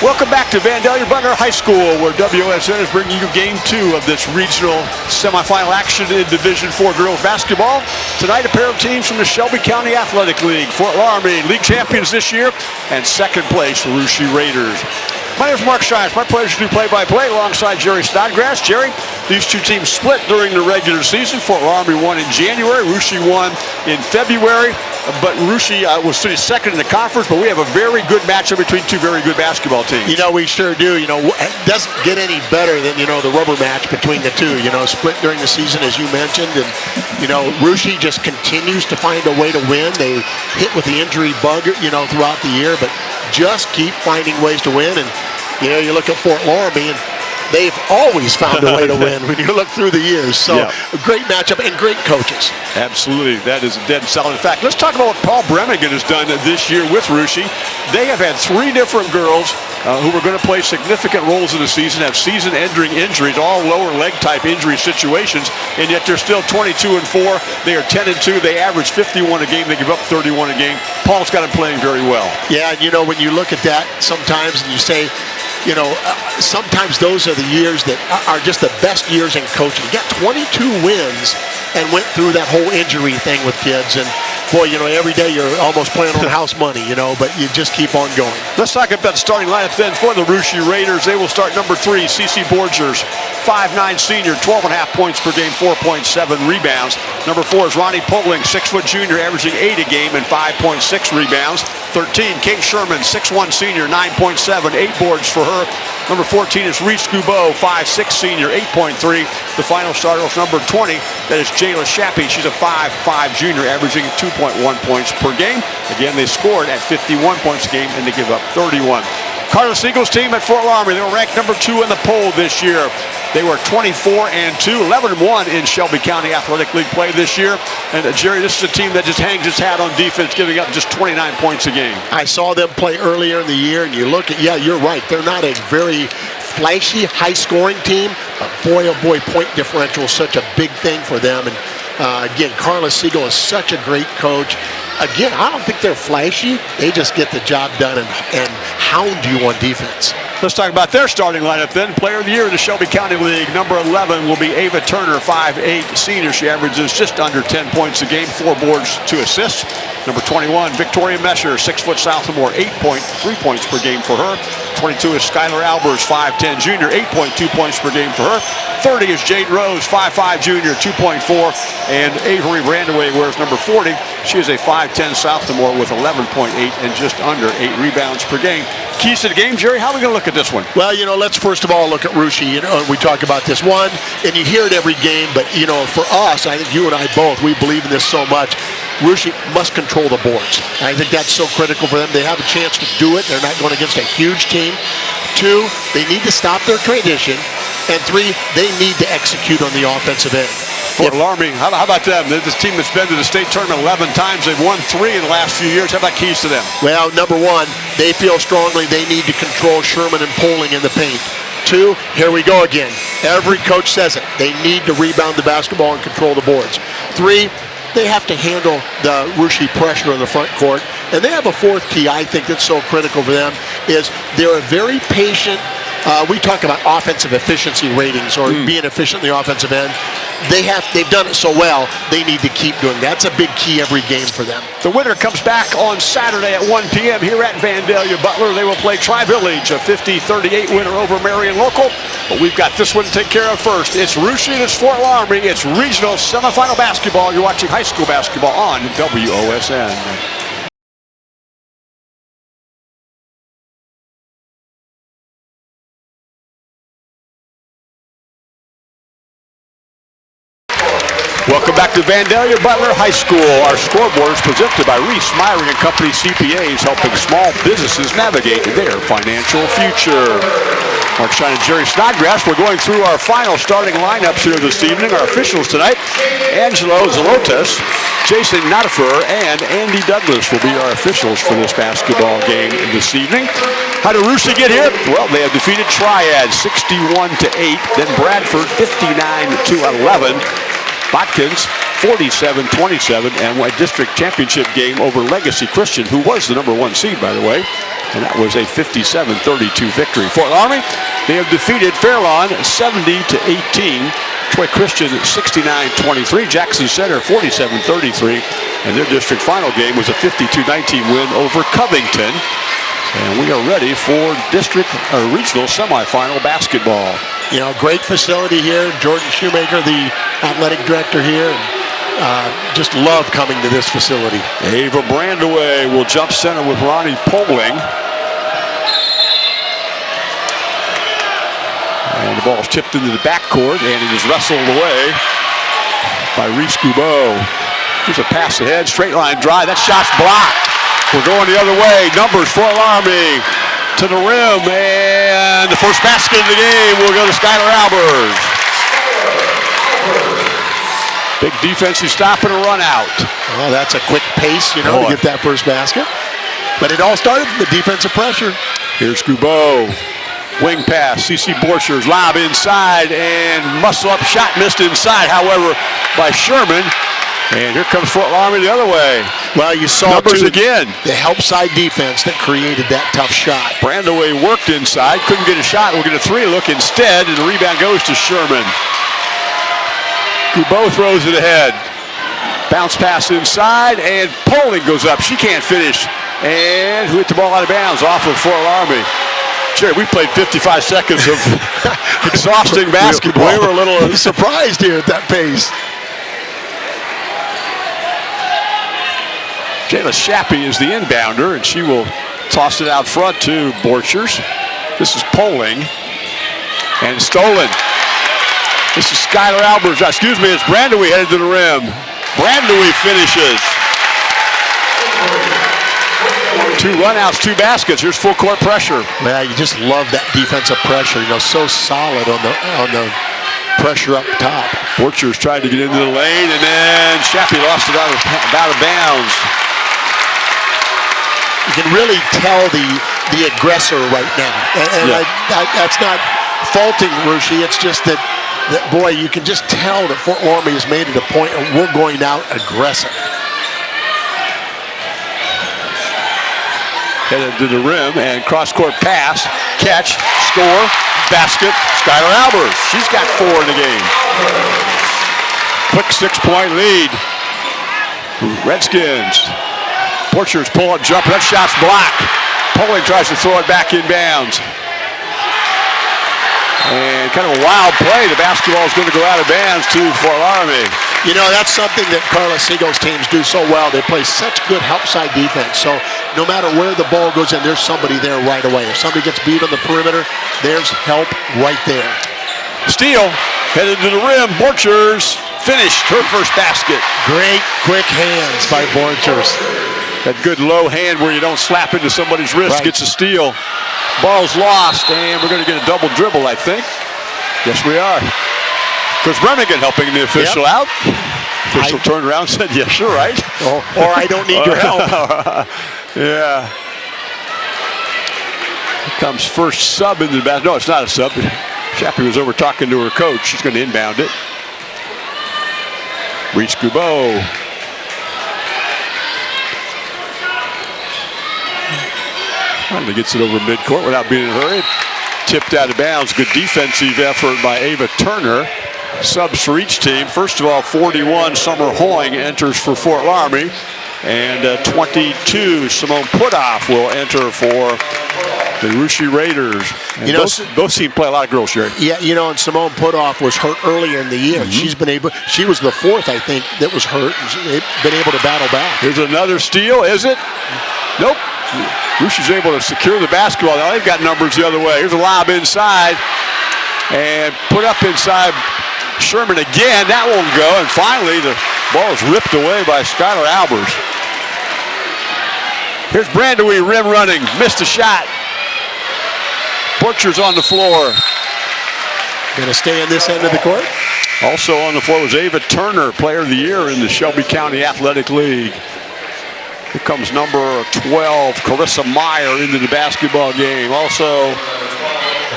Welcome back to Vandalia Butler High School, where WOSN is bringing you game two of this regional semifinal action in Division Four girls basketball. Tonight, a pair of teams from the Shelby County Athletic League. Fort Loramie, league champions this year, and second place, Russia Raiders. My name is Mark Shines. My pleasure to do play-by-play -play alongside Jerry Snodgrass. Jerry, these two teams split during the regular season. Fort Loramie won in January. Russia won in February. But Russia uh, was sitting second in the conference, but we have a very good matchup between two very good basketball teams. You know, we sure do. You know, it doesn't get any better than, you know, the rubber match between the two. You know, split during the season, as you mentioned. And, you know, Russia just continues to find a way to win. They hit with the injury bug, you know, throughout the year, but just keep finding ways to win. And, you know, you look at Fort Loramie and they've always found a way to win when you look through the years. So yeah. great matchup and great coaches. Absolutely. That is a dead solid fact. Let's talk about what Paul Bremigan has done this year with Russia. They have had three different girls uh, who are going to play significant roles in the season, have season-ending injuries, all lower leg type injury situations, and yet they're still 22 and 4. They are 10 and 2. They average 51 a game. They give up 31 a game. Paul's got them playing very well. Yeah, you know, when you look at that sometimes and you say, you know, uh, sometimes those are the years that are just the best years in coaching. You got 22 wins and went through that whole injury thing with kids. And boy, you know, every day you're almost playing on house money, you know, but you just keep on going. Let's talk about the starting lineup then for the Russia Raiders. They will start number three, CC Borchers, 5'9 senior, 12 and a half points per game, 4.7 rebounds. Number four is Ronnie Poling, six foot junior, averaging eight a game and 5.6 rebounds. 13, Kate Sherman, 6'1 senior, 9.7, eight boards for her. Number 14 is Reese Gubeau, 5'6 senior, 8.3. The final starter is number 20. That is Jayla Shappy. She's a 5'5 junior, averaging 2.1 points per game. Again, they scored at 51 points a game and they give up 31. Carla Siegel's team at Fort Loramie. They were ranked number two in the poll this year. They were 24 and 2, 11 and 1 in Shelby County Athletic League play this year. And uh, Jerry, this is a team that just hangs its hat on defense, giving up just 29 points a game. I saw them play earlier in the year, and you look at, yeah, you're right. They're not a very flashy, high-scoring team, but boy, oh boy, point differential is such a big thing for them. And uh, again, Carla Siegel is such a great coach again, I don't think they're flashy. They just get the job done and, and hound you on defense. Let's talk about their starting lineup then. Player of the year in the Shelby County League. Number 11 will be Ava Turner, 5'8 senior. She averages just under 10 points a game, four boards, two assists. Number 21, Victoria Mesher, six foot sophomore, eight point, three points per game for her. 22 is Skylar Albers, 5'10 junior, 8.2 points per game for her. 30 is Jade Rose, 5'5 junior, 2.4. And Avery Brandewie wears number 40. She is a 5'10 sophomore with 11.8 and just under eight rebounds per game. Keys to the game, Jerry, how are we going to look at this one? Well, you know, let's first of all look at Russia. You know, we talk about this one, and you hear it every game, but, you know, for us, I think you and I both, we believe in this so much. Russia must control the boards. I think that's so critical for them. They have a chance to do it. They're not going against a huge team. Two, they need to stop their tradition. And three, they need to execute on the offensive end. Fort Loramie, how, how, about them? This team that's been to the state tournament 11 times. They've won three in the last few years. How about keys to them? Well, number one, they feel strongly they need to control Sherman and Poling in the paint. Two, here we go again. Every coach says it. They need to rebound the basketball and control the boards. Three, they have to handle the Russia pressure in the front court. And they have a fourth key, I think, that's so critical for them, is they're a very patient, uh, we talk about offensive efficiency ratings or mm. being efficient in the offensive end. They have, they've done it so well, they need to keep doing that. That's a big key every game for them. The winner comes back on Saturday at 1 p.m. here at Vandalia Butler. They will play Tri-Village, a 50-38 winner over Marion Local. But we've got this one to take care of first. It's Russia, it's Fort Loramie, it's regional semifinal basketball. You're watching high school basketball on WOSN. Back to Vandalia Butler High School. Our scoreboard is presented by Reese Myring and Company CPAs, helping small businesses navigate their financial future. Mark Shine and Jerry Snodgrass, we're going through our final starting lineups here this evening. Our officials tonight, Angelo Zelotes, Jason Notifer, and Andy Douglas will be our officials for this basketball game this evening. How did Russia get here? Well, they have defeated Triad 61 to 8, then Bradford 59 to 11. Botkins 47-27 and a district championship game over Legacy Christian, who was the number one seed, by the way. And that was a 57-32 victory. Fort Loramie, they have defeated Fairlawn 70 to 18. Troy Christian 69-23. Jackson Center 47-33. And their district final game was a 52-19 win over Covington. And we are ready for district or regional semifinal basketball. You know, great facility here. Jordan Shoemaker, the athletic director here. Uh, just love coming to this facility. Ava Brandewie will jump center with Ronnie Poling. And the ball is tipped into the backcourt, and it is wrestled away by Reese Gubeau. Here's a pass ahead, straight line drive. That shot's blocked. We're going the other way. Numbers for Loramie to the rim, and the first basket of the game will go to Skylar Albers. Big defensive stop and a run out. Well, that's a quick pace, you know, Boy. to get that first basket. But it all started from the defensive pressure. Here's Gubeau. Wing pass, CC Borchers, lob inside, and muscle up shot missed inside, however, by Sherman. And here comes Fort Loramie the other way. Well, you saw numbers too, again. The help side defense that created that tough shot. Brandewie worked inside, couldn't get a shot. We'll get a three look instead, and the rebound goes to Sherman who both throws it ahead. Bounce pass inside, and Poling goes up. She can't finish. And who hit the ball out of bounds off of Fort Loramie. Jerry, we played 55 seconds of exhausting basketball. We were a little uh, surprised here at that pace. Jayla Shappy is the inbounder, and she will toss it out front to Borchers. This is Poling. And stolen. This is Skylar Albers. Uh, excuse me, it's Brandewie headed to the rim. Brandewie finishes. Two runouts, two baskets. Here's full court pressure. Yeah, you just love that defensive pressure. You know, so solid on the on the pressure up top. Borchers tried to get into the lane, and then Shappy lost it out of, out of bounds. You can really tell the the aggressor right now, and, and yeah. I, I, that's not faulting Russia. It's just that that, boy, you can just tell that Fort Loramie has made it a point of we're going out aggressive. Headed to the rim and cross-court pass, catch, score, basket, Skylar Albers. She's got four in the game. Quick six-point lead. Redskins. Borchers pull up jumper. That shot's blocked. Poling tries to throw it back in bounds. And kind of a wild play. The basketball is going to go out of bounds to Fort Loramie. You know, that's something that Carla Siegel's teams do so well. They play such good help side defense. So no matter where the ball goes in, there's somebody there right away. If somebody gets beat on the perimeter, there's help right there. Steal headed to the rim. Borchers finished her first basket. Great quick hands by Borchers. That good low hand where you don't slap into somebody's wrist right. gets a steal. Ball's lost, and we're going to get a double dribble, I think. Yes, we are. Chris Bremigan helping the official yep. out. Official I, turned around and said, yes, you're right. Or, oh. or I don't need your help. yeah. Here comes first sub into the basket. No, it's not a sub. Shappy was over talking to her coach. She's going to inbound it. Reese Gubeau Finally gets it over midcourt without being in a hurry. Tipped out of bounds. Good defensive effort by Ava Turner. Subs for each team. First of all, 41, Summer Hoying enters for Fort Loramie. And uh, 22, Simone Putoff will enter for the Russia Raiders. And you know, both, both teams play a lot of girls, Jerry. Yeah, you know, and Simone Putoff was hurt earlier in the year. Mm -hmm. She's been able, she was the fourth, I think, that was hurt. Been able to battle back. Here's another steal, is it? Nope. Russia's able to secure the basketball. Now they've got numbers the other way. Here's a lob inside and put up inside Sherman again. That won't go. And finally, the ball is ripped away by Skylar Albers. Here's Brandewie rim running. Missed a shot. Borchers on the floor. Going to stay in this end of the court. Also on the floor was Ava Turner, player of the year in the Shelby County Athletic League. Here comes number 12, Carissa Meyer, into the basketball game. Also,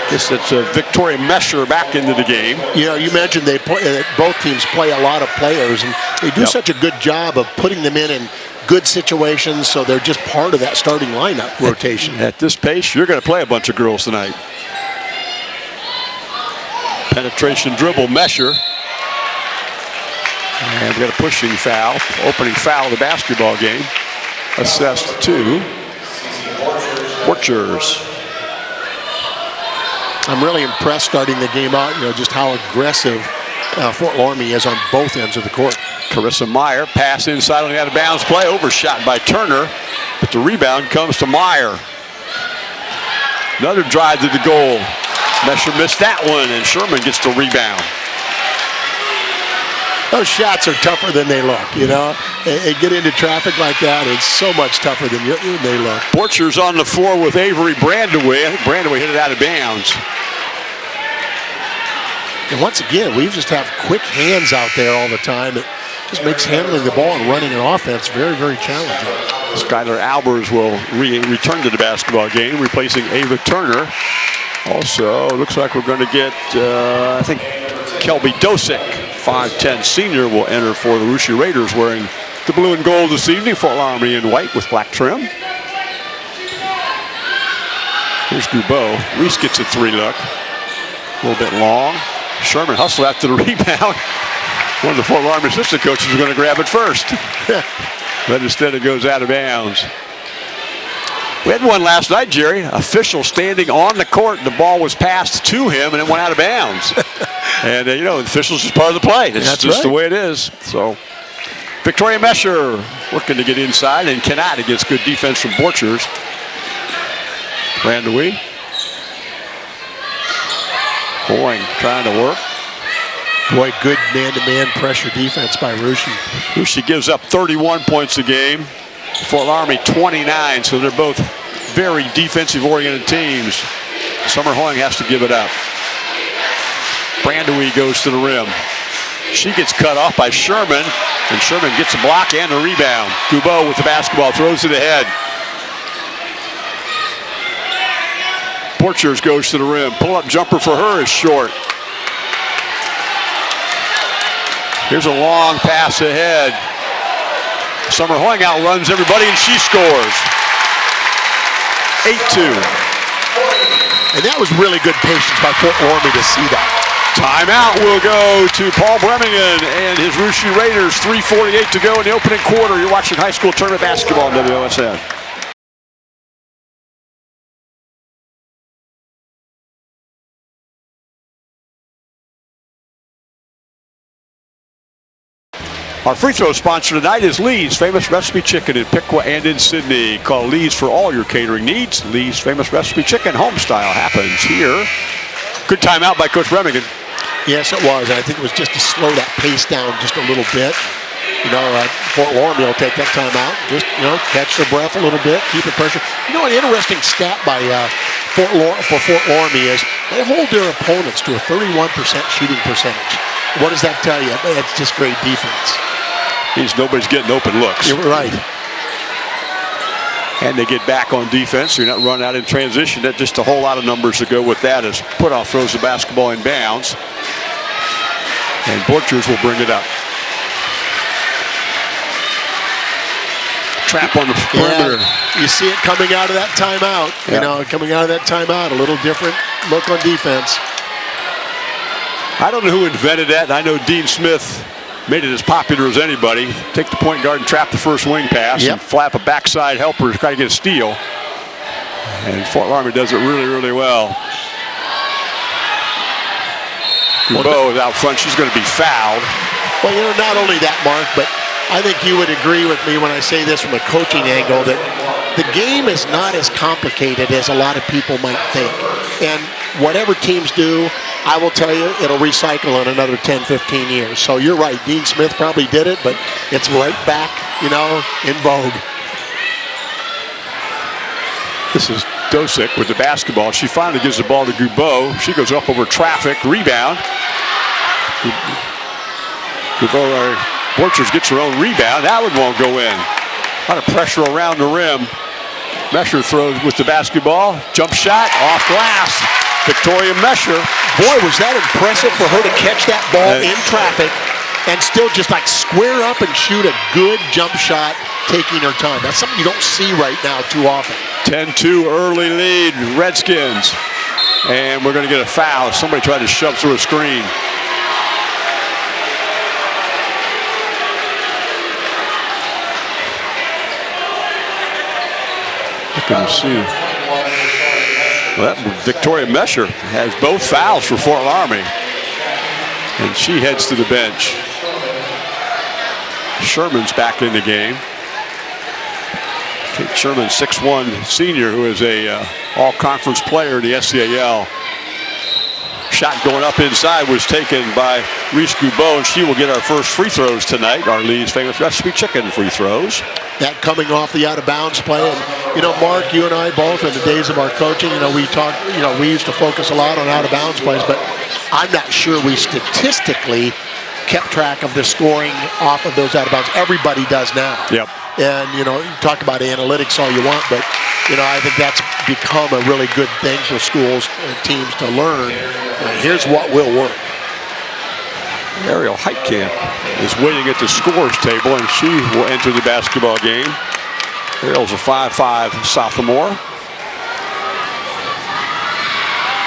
Guess it's uh, Victoria Mesher back into the game. You know, you mentioned they play, uh, both teams play a lot of players, and they do Yep. such a good job of putting them in in good situations, so they're just part of that starting lineup rotation. At this pace, you're going to play a bunch of girls tonight. Penetration dribble, Mesher. And we got a pushing foul, opening foul of the basketball game. Assessed to Borchers. I'm really impressed starting the game out, you know, just how aggressive uh, Fort Loramie is on both ends of the court. Carissa Meyer, pass inside on the out of bounds play, overshot by Turner, but the rebound comes to Meyer. Another drive to the goal. Mesher missed that one, and Sherman gets the rebound. Those shots are tougher than they look, you know. And, get into traffic like that, it's so much tougher than, you, they look. Borchers on the floor with Avery Brandewie. I think Brandewie hit it out of bounds. And once again, we just have quick hands out there all the time. It just makes handling the ball and running an offense very, very challenging. Skylar Albers will re return to the basketball game, replacing Ava Turner. Also, looks like we're going to get, uh, I think, Kelby Dosick, 5'10 senior, will enter for the Russia Raiders wearing the blue and gold this evening. Fort Loramie in white with black trim. Here's Goubot. Reese gets a three look. A little bit long. Sherman hustle after the rebound. One of the Fort Loramie assistant coaches was going to grab it first. but instead it goes out of bounds. We had one last night, Jerry. Official standing on the court. The ball was passed to him and it went out of bounds. and, uh, you know, officials is part of the play. It's That's just right. the way it is. So, Victoria Mesher working to get inside and cannot against good defense from Borchers. Randawee. Boying trying to work. Boy, good man-to-man pressure defense by Russia. Lucy gives up 31 points a game. Fort Loramie 29, so they're both very defensive-oriented teams. Summer Hoying has to give it up. Brandewie goes to the rim. She gets cut off by Sherman, and Sherman gets a block and a rebound. Goubot with the basketball, throws it ahead. Borchers goes to the rim. Pull-up jumper for her is short. Here's a long pass ahead. Summer Hoying outruns everybody and she scores. 8-2. And that was really good patience by Fort Loramie to see that. Timeout will go to Paul Bremigan and his Russia Raiders. 3.48 to go in the opening quarter. You're watching high school tournament basketball on WOSN. Our free throw sponsor tonight is Lee's Famous Recipe Chicken in Piqua and in Sidney. Call Lee's for all your catering needs. Lee's Famous Recipe Chicken home style happens here. Good timeout by Coach Remington. Yes, it was. I think it was just to slow that pace down just a little bit. You know, uh, Fort Loramie will take that time out, just, you know, catch their breath a little bit, keep the pressure. You know, an interesting stat by uh, Fort Lar- for Fort Loramie is they hold their opponents to a 31% shooting percentage. What does that tell you? It's just great defense. Means nobody's getting open looks. You're right. And they get back on defense. You're not running out in transition. That just a whole lot of numbers to go with that as Putoff throws the basketball in bounds. And Borchers will bring it up. Trap on the perimeter. Yeah, you see it coming out of that timeout. Yeah. You know, coming out of that timeout, a little different look on defense. I don't know who invented that. I know Dean Smith made it as popular as anybody. Take the point guard and trap the first wing pass Yep. and flap a backside helper to try to get a steal. And Fort Loramie does it really, really well. Goubot is out front. She's going to be fouled. Well, you know, not only that, Mark, but I think you would agree with me when I say this from a coaching angle that the game is not as complicated as a lot of people might think. And whatever teams do, I will tell you, it'll recycle in another 10, 15 years. So you're right. Dean Smith probably did it, but it's right back, you know, in vogue. This is Dosick with the basketball. She finally gives the ball to Goubot. She goes up over traffic. Rebound. Goubot, uh, Borchers gets her own rebound. That one won't go in. A lot of pressure around the rim. Mesher throws with the basketball. Jump shot off glass. Victoria Mesher. Boy, was that impressive for her to catch that ball in traffic and still just like square up and shoot a good jump shot, taking her time. That's something you don't see right now too often. 10-2 early lead, Redskins. And we're going to get a foul. Somebody tried to shove through a screen. Looking to see. Well, Victoria Mesher has both fouls for Fort Loramie. And she heads to the bench. Sherman's back in the game. Kate Sherman, 6'1 senior, who is a uh, all-conference player in the SCAL. Shot going up inside was taken by Reese Gubeau, and she will get our first free throws tonight. Our Lee's famous recipe chicken free throws. That coming off the out-of-bounds play, and you know, Mark, you and I both in the days of our coaching, you know, we talk, you know, we used to focus a lot on out-of-bounds plays, but I'm not sure we statistically kept track of the scoring off of those out-of-bounds. Everybody does now. Yep. And, you know, you talk about analytics all you want, but, you know, I think that's become a really good thing for schools and teams to learn. Here's what will work. Ariel Heitkamp is waiting at the scores table, and she will enter the basketball game. Ariel's a 5'5 sophomore.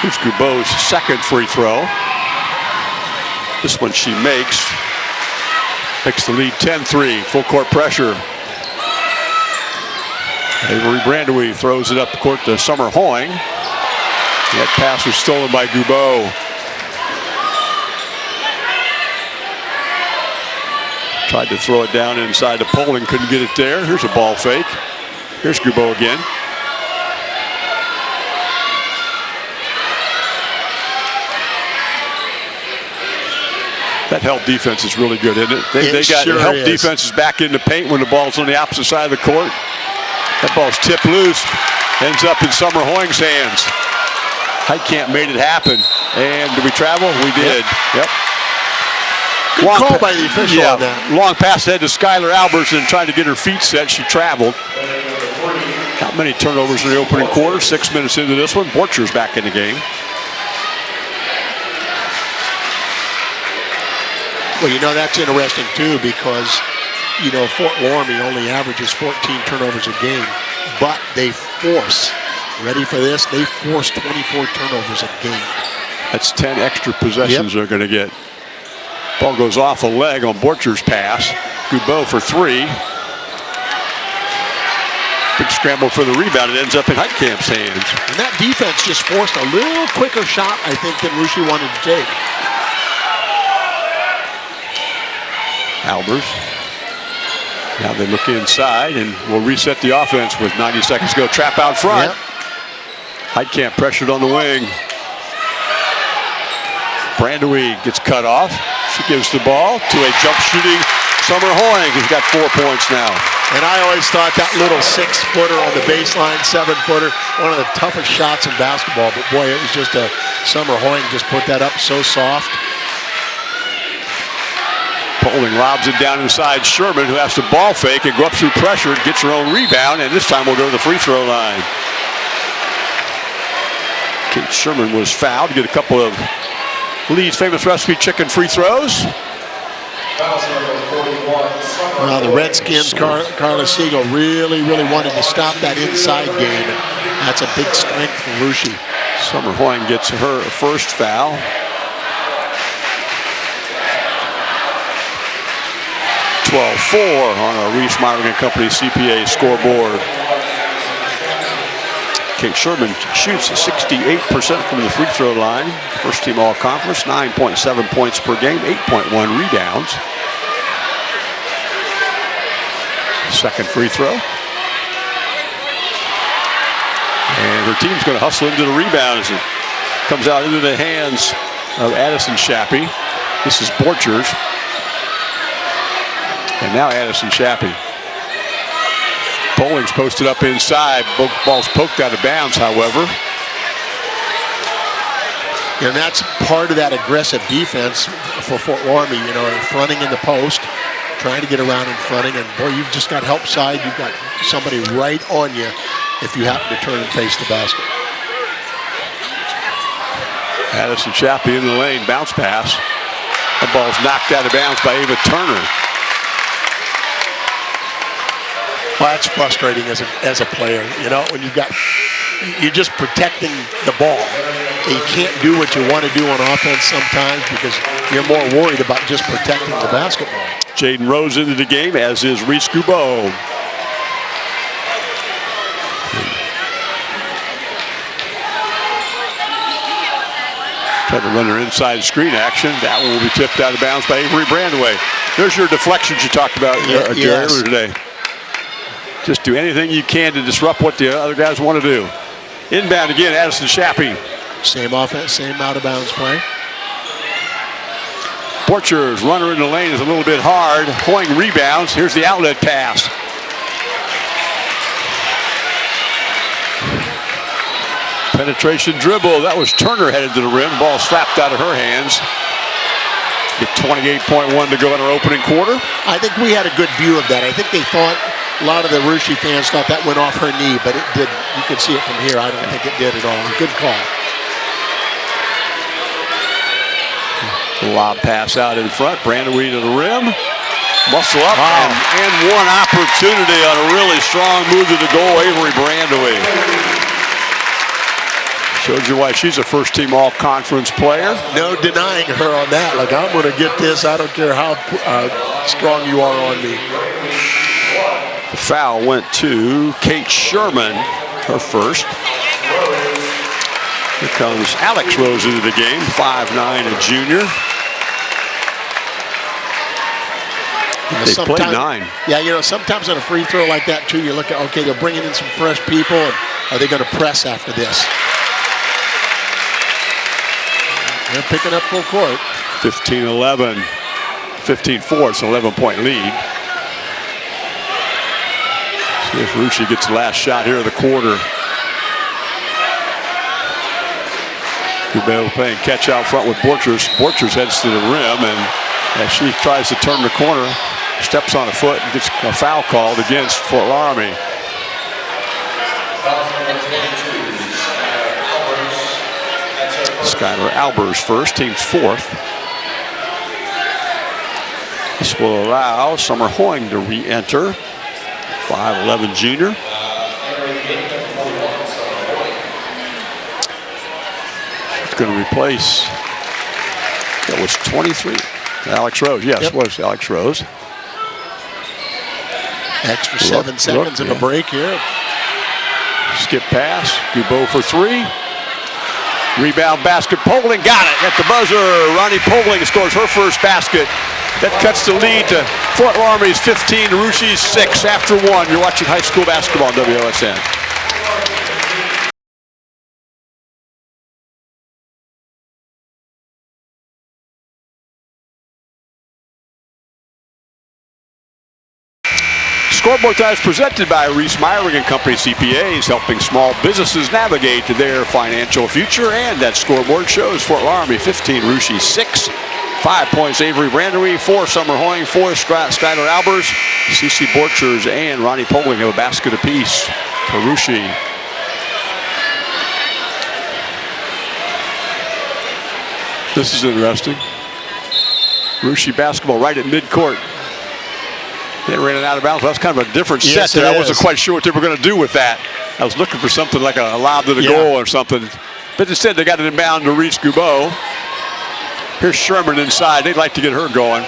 Here's Gubeau's second free throw. This one she makes. Makes the lead 10-3, full court pressure. Avery Brandewie throws it up the court to Summer Hoying. That pass was stolen by Gubeau. Tried to throw it down inside the Poling, couldn't get it there. Here's a ball fake. Here's Gubeau again. That help defense is really good, isn't it? They, it they got sure help is. defenses back in the paint when the ball's on the opposite side of the court. That ball's tipped loose, ends up in Summer Hoying's hands. Heitkamp made it happen. And did we travel? We did. Yep. Good Long call by the official yeah, on that. Long pass ahead to Skylar Albertson trying to get her feet set. She traveled. Not many turnovers in the opening quarter. Six minutes into this one. Borcher's back in the game. Well, you know, that's interesting too because, you know, Fort Loramie only averages 14 turnovers a game, but they force, ready for this, they force 24 turnovers a game. That's 10 extra possessions they're going to get. Ball goes off a leg on Borcher's pass. Gubeau for three. Big scramble for the rebound. It ends up in Heitkamp's hands. And that defense just forced a little quicker shot, I think, than Russia wanted to take. Albers. Now they look inside and will reset the offense with 90 seconds to go. Trap out front. Yep. Heitkamp pressured on the wing. Brandewie gets cut off. She gives the ball to a jump shooting Summer Hoying, who's got four points now. And I always thought that little six footer on the baseline, seven footer, one of the toughest shots in basketball. But boy, it was just a Summer Hoying just put that up so soft. Poling lobs it down inside Sherman, who has to ball fake and go up through pressure and gets her own rebound, and this time we'll go to the free throw line. Kate Sherman was fouled, get a couple of Lee's famous recipe chicken free throws. Well, the Redskins, Car- Carla Siegel really, really wanted to stop that inside game. And that's a big strength for Russia. Summer Hoying gets her first foul. Twelve-four on a Reese Myrick and Company CPA scoreboard. Kate Sherman shoots 68% from the free throw line. First team all conference, 9.7 points per game, 8.1 rebounds. Second free throw. And her team's going to hustle into the rebound as it comes out into the hands of Addison Shappy. This is Borchers. And now Addison Shappy. Posted up inside. Both balls poked out of bounds, however. And that's part of that aggressive defense for Fort Loramie, you know, fronting in the post, trying to get around and fronting. And boy, you've just got help side. You've got somebody right on you if you happen to turn and face the basket. Addison Chappie in the lane, bounce pass. The ball's knocked out of bounds by Ava Turner. Well, that's frustrating as a, as a player. You know, when you've got, you're just protecting the ball. You can't do what you want to do on offense sometimes because you're more worried about just protecting the basketball. Jaden Rose into the game, as is Reese Gubeau. Trying to run her inside screen action. That one will be tipped out of bounds by Avery Brandewie. There's your deflections you talked about uh, yes. earlier today. Just do anything you can to disrupt what the other guys want to do. Inbound again, Addison Chappie. Same offense, same out of bounds play. Borchers, runner in the lane is a little bit hard. Hoying rebounds. Here's the outlet pass. Penetration dribble. That was Turner headed to the rim. Ball slapped out of her hands. Get 28.1 to go in our opening quarter. I think we had a good view of that. I think they thought, a lot of the Russia fans thought that went off her knee, but it did. You can see it from here. I don't think it did at all. Good call. Lob pass out in front. Brandewie to the rim. Muscle up wow. and, and, one opportunity on a really strong move to the goal. Avery Brandewie. Shows you why she's a first team all conference player. No denying her on that. Like, I'm going to get this. I don't care how uh, strong you are on me. The foul went to Kate Sherman, her first. Here comes Alex Rose into the game, 5'9", a junior. they played nine. Yeah, you know, sometimes on a free throw like that, too, you look at, okay, they're bringing in some fresh people, and are they going to press after this? They're picking up full court. 15-11, 15-4, it's an 11-point lead. See if Russia gets the last shot here of the quarter. Gubeau playing catch out front with Borchers. Borchers heads to the rim, and as she tries to turn the corner, steps on a foot and gets a foul called against Fort Loramie. Skylar Albers first, team's fourth. This will allow Summer Hoying to re-enter. 5'11 junior. She's going to replace, that was 23. Alex Rose, yes, yep. was Alex Rose. Extra seven look, seconds look, of yeah. a break here. Skip pass, Gubeau for three. Rebound basket, Poling got it at the buzzer. Ronnie Poling scores her first basket. That cuts the lead to Fort Loramie's 15, Russia's 6 after one. You're watching high school basketball on WOSN. Scoreboard Time is presented by Reese Meiring and Company CPAs, helping small businesses navigate to their financial future. And that scoreboard shows Fort Loramie 15, Russia 6. Five points, Avery Brandewie, four, Summer Hoying, four, Skylar Albers, CC Borchers, and Ronnie Poling have a basket apiece Russia. This is interesting. Russia basketball right at midcourt. They ran it out of bounds. That's kind of a different yes, set there. I wasn't quite sure what they were going to do with that. I was looking for something like a, lob to the yeah. goal or something. But instead, they got it inbound to reach Gubeau. Here's Sherman inside. They'd like to get her going.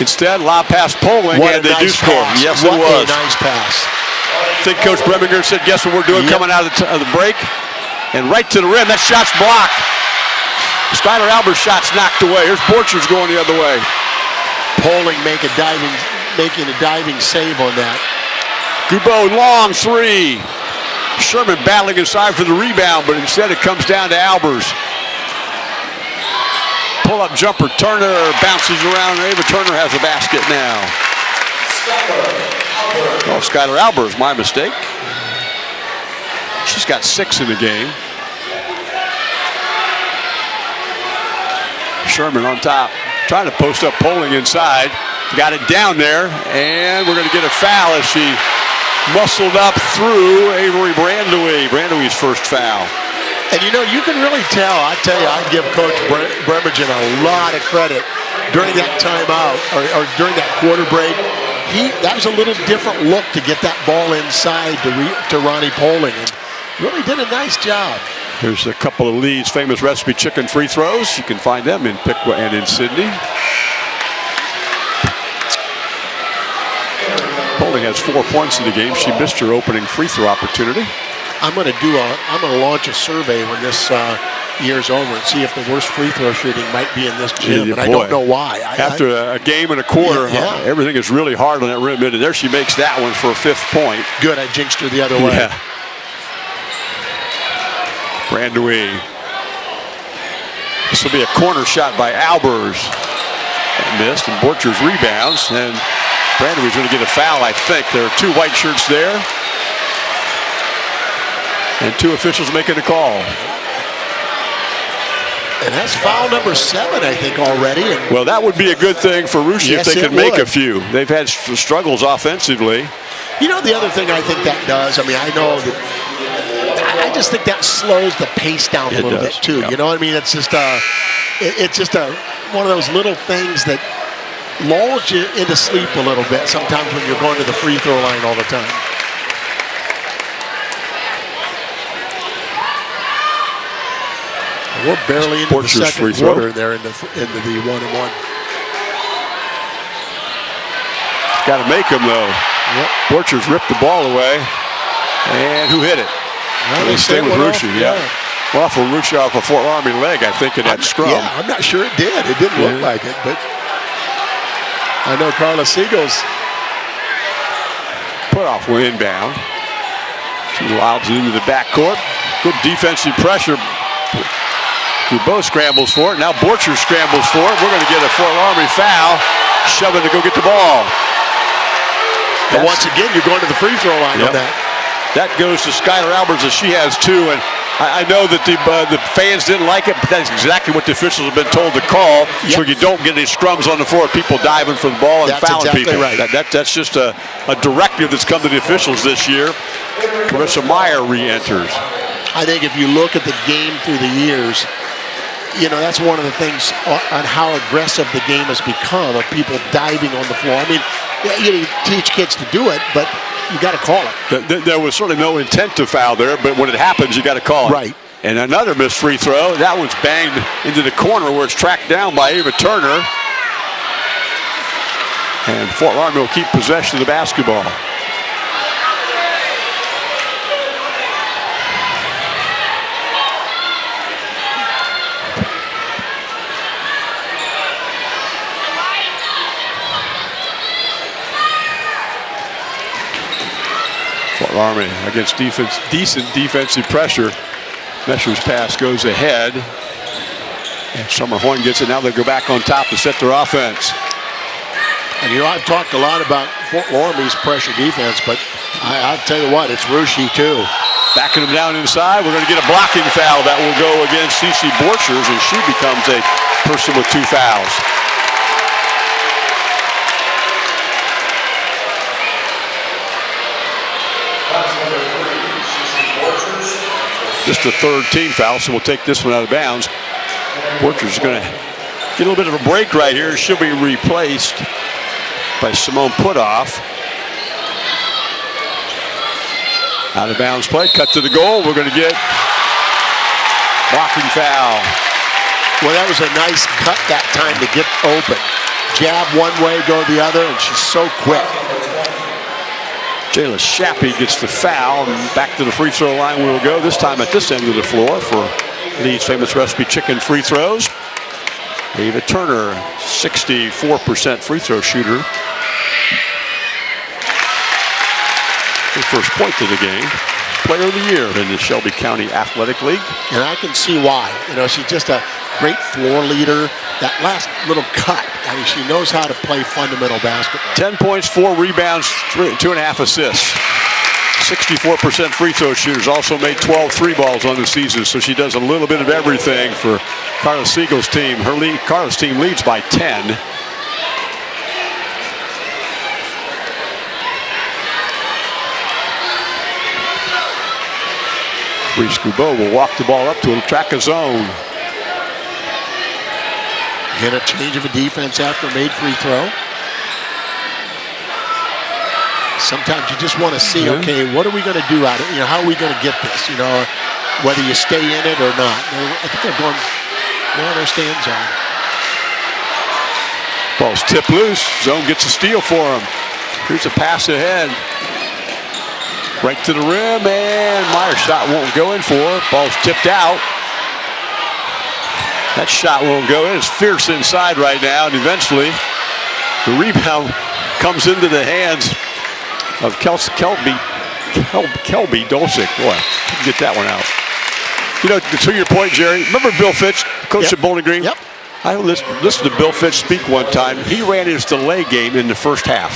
Instead, lob pass Poling, what and they nice do score. Pass. Yes, what it was. a nice pass. I think Coach Bremigan said, guess what we're doing yep. coming out of the, of the, break? And right to the rim. That shot's blocked. Skylar Albert's shot's knocked away. Here's Borchers going the other way. Poling make a diving, making a diving save on that. Gubeau long three. Sherman battling inside for the rebound, but instead it comes down to Albers. Pull-up jumper, Turner bounces around. Ava Turner has a basket now. Skyler Oh, Skylar Albers, my mistake. She's got six in the game. Sherman on top trying to post up Poling inside. Got it down there, and we're going to get a foul as she muscled up through Avery Brandewie. Brandewie's first foul. And you know, you can really tell. I tell you, I give Coach Bre- Bremigan a lot of credit during that timeout or, or during that quarter break. He that was a little different look to get that ball inside to re, to Ronnie Poling, and really did a nice job. Here's a couple of Lee's famous recipe chicken free throws. You can find them in Piqua and in Sidney. Poling has four points in the game. She missed her opening free throw opportunity. I'm going to do a. I'm going to launch a survey when this uh, year's over and see if the worst free throw shooting might be in this gym, Yeah, and I don't know why. I, After a, a game and a quarter, Yeah, yeah. uh, everything is really hard on that rim. And there she makes that one for a fifth point. Good, I jinxed her the other way. Yeah. Brandewie. This will be a corner shot by Albers. Missed, and Borchers rebounds, and Brandewie's going to get a foul, I think. There are two white shirts there. And two officials making a call. And that's foul number seven, I think, already. And Well, that would be a good thing for Russia Yes, if they could make a few. They've had struggles offensively. You know the other thing I think that does. I mean, I know that. I- just think that slows the pace down a It little does, bit too. yeah. You know what I mean? It's just a, it- it's just a one of those little things that lulls you into sleep a little bit. Sometimes when you're going to the free throw line all the time. We're barely into the second quarter there into into the one and one. Got to make them, though. Yep. Borchers ripped the ball away. And who hit it? Well, They stay with Russia, yeah. Well, off of Russia off a Fort Loramie leg, I think, in that scrum. Yeah, I'm not sure it did. It didn't look like it, but I know Carla Siegel's Put off will inbound. She lobs it into the backcourt. Good defensive pressure. Dubois scrambles for it. Now Borcher scrambles for it. We're going to get a Fort Loramie foul. Shoving to go get the ball. But once again, you're going to the free throw line Yep. on that. That goes to Skylar Alberts as she has two. And I, I know that the uh, the fans didn't like it, but that's exactly what the officials have been told to call. So you don't get any scrums on the floor, people diving for the ball and That's fouling exactly people. right. That, that, that's just a, a directive that's come to the officials this year. Carissa Meyer re-enters. I think if you look at the game through the years, you know, that's one of the things on how aggressive the game has become of people diving on the floor. I mean, you teach kids to do it, but you got to call it. Th- th- There was certainly no intent to foul there, but when it happens, you got to call it. Right. And another missed free throw. That one's banged into the corner where it's tracked down by Ava Turner. And Fort Lauderdale will keep possession of the basketball. Army against defense, decent defensive pressure. Mesher's pass goes ahead. And Summer Horn gets it. Now they go back on top to set their offense. And you know, I've talked a lot about Fort Loramie's pressure defense, but I, I'll tell you what, it's Russia too. Backing him down inside. We're going to get a blocking foul that will go against CC Borchers, and she becomes a person with two fouls. Just a third team foul, so we'll take this one out of bounds. Porter's going to get a little bit of a break right here. She'll be replaced by Simone Putoff. Out of bounds play, cut to the goal. We're going to get blocking foul. Well, that was a nice cut that time to get open. Jab one way, go the other, and she's so quick. Jayla Shappy gets the foul, and back to the free throw line we will go. This time at this end of the floor for Lee's famous recipe chicken free throws. Ava Turner, 64% free throw shooter. First point of the game. Player of the year in the Shelby County Athletic League. And I can see why. You know, she's just a great floor leader. That last little cut, I mean, she knows how to play fundamental basketball. 10 points, four rebounds, three, two and a half assists. 64% free throw shooters. Also made 12 three balls on the season, so she does a little bit of everything for Carla Siegel's team. Her lead, Carla's team leads by 10. Reese Gubeau will walk the ball up to him, track a zone. Get a change of a defense after a made free throw. Sometimes you just want to see, Yeah. okay, what are we going to do out of it? You know, how are we going to get this? You know, whether you stay in it or not. I think they're going, they're on their stand zone. Ball's tipped loose. Zone gets a steal for him. Here's a pass ahead. Right to the rim, and Meyer's shot won't go in for. Ball's tipped out. That shot won't go in. It's fierce inside right now, and eventually the rebound comes into the hands of Kels- Kelby, Kel- Kelby Dulcich. Boy, get that one out. You know, to your point, Jerry, remember Bill Fitch, coach Yep. at Bowling Green? Yep. I listened, listened to Bill Fitch speak one time. He ran his delay game in the first half.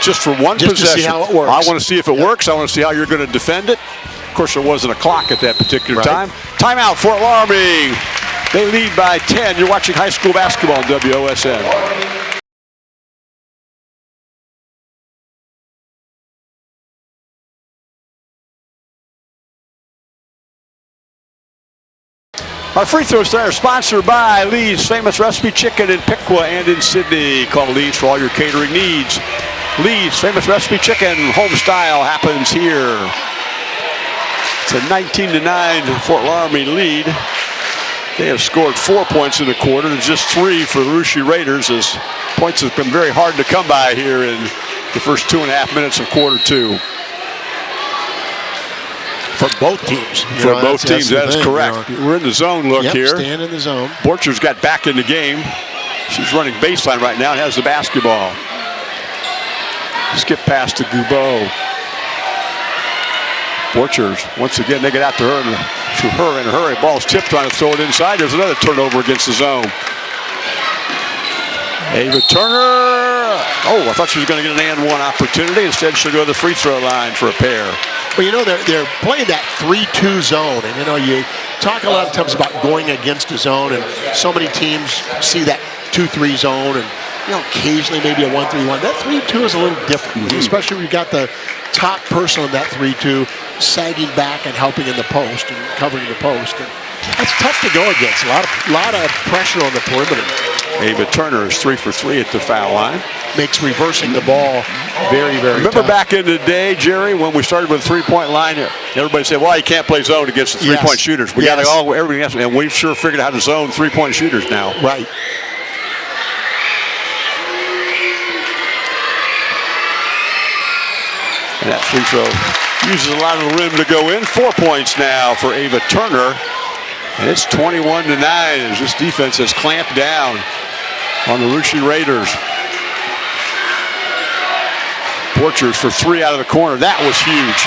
Just for one Just to possession. see how it works. I want to see if it works. I want to see how you're going to defend it. Of course, there wasn't a clock at that particular Right. time. Timeout for Alarming. They lead by 10. You're watching high school basketball on WOSN. Our free throws are sponsored by Lee's Famous Recipe Chicken in Piqua and in Sidney. Call Lee's for all your catering needs. Lee's Famous Recipe Chicken, home style, happens here. It's a 19 to 9 Fort Loramie lead. They have scored four points in the quarter and just three for the Russia Raiders as points have been very hard to come by here in the first two and a half minutes of quarter two. For both teams. You For know, both teams, that is thing, correct. you know. We're in the zone look Yep, here. stand in the zone. Borcher's got back in the game. She's running baseline right now and has the basketball. Skip pass to Gubeau. Borchers, once again, they get out to her, and to her in a hurry. Ball's tipped, trying to throw it inside. There's another turnover against the zone. Ava Turner. Oh, I thought she was going to get an and one opportunity. Instead, she'll go to the free throw line for a pair. Well, you know, they're, they're playing that 3-2 zone. And, you know, you talk a lot of times about going against a zone, and so many teams see that 2-3 zone, and, you know, occasionally maybe a 1-3-1. That 3-2 is a little different, mm-hmm. especially when you've got the top person in that 3-2 sagging back and helping in the post and covering the post. And that's tough to go against. A lot of, lot of pressure on the perimeter. Ava Turner is three for three at the foul line. Makes reversing the ball very, very Remember tough. back in the day, Jerry, when we started with a three-point line, everybody said, well, you can't play zone against the three-point Yes. shooters. We Yes. got to all, everything else, and we've sure figured out how to zone three-point shooters now. Right. That free throw uses a lot of the rim to go in. Four points now for Ava Turner. And it's 21 to 9 as this defense has clamped down on the Russia Raiders. Borchers for three out of the corner. That was huge.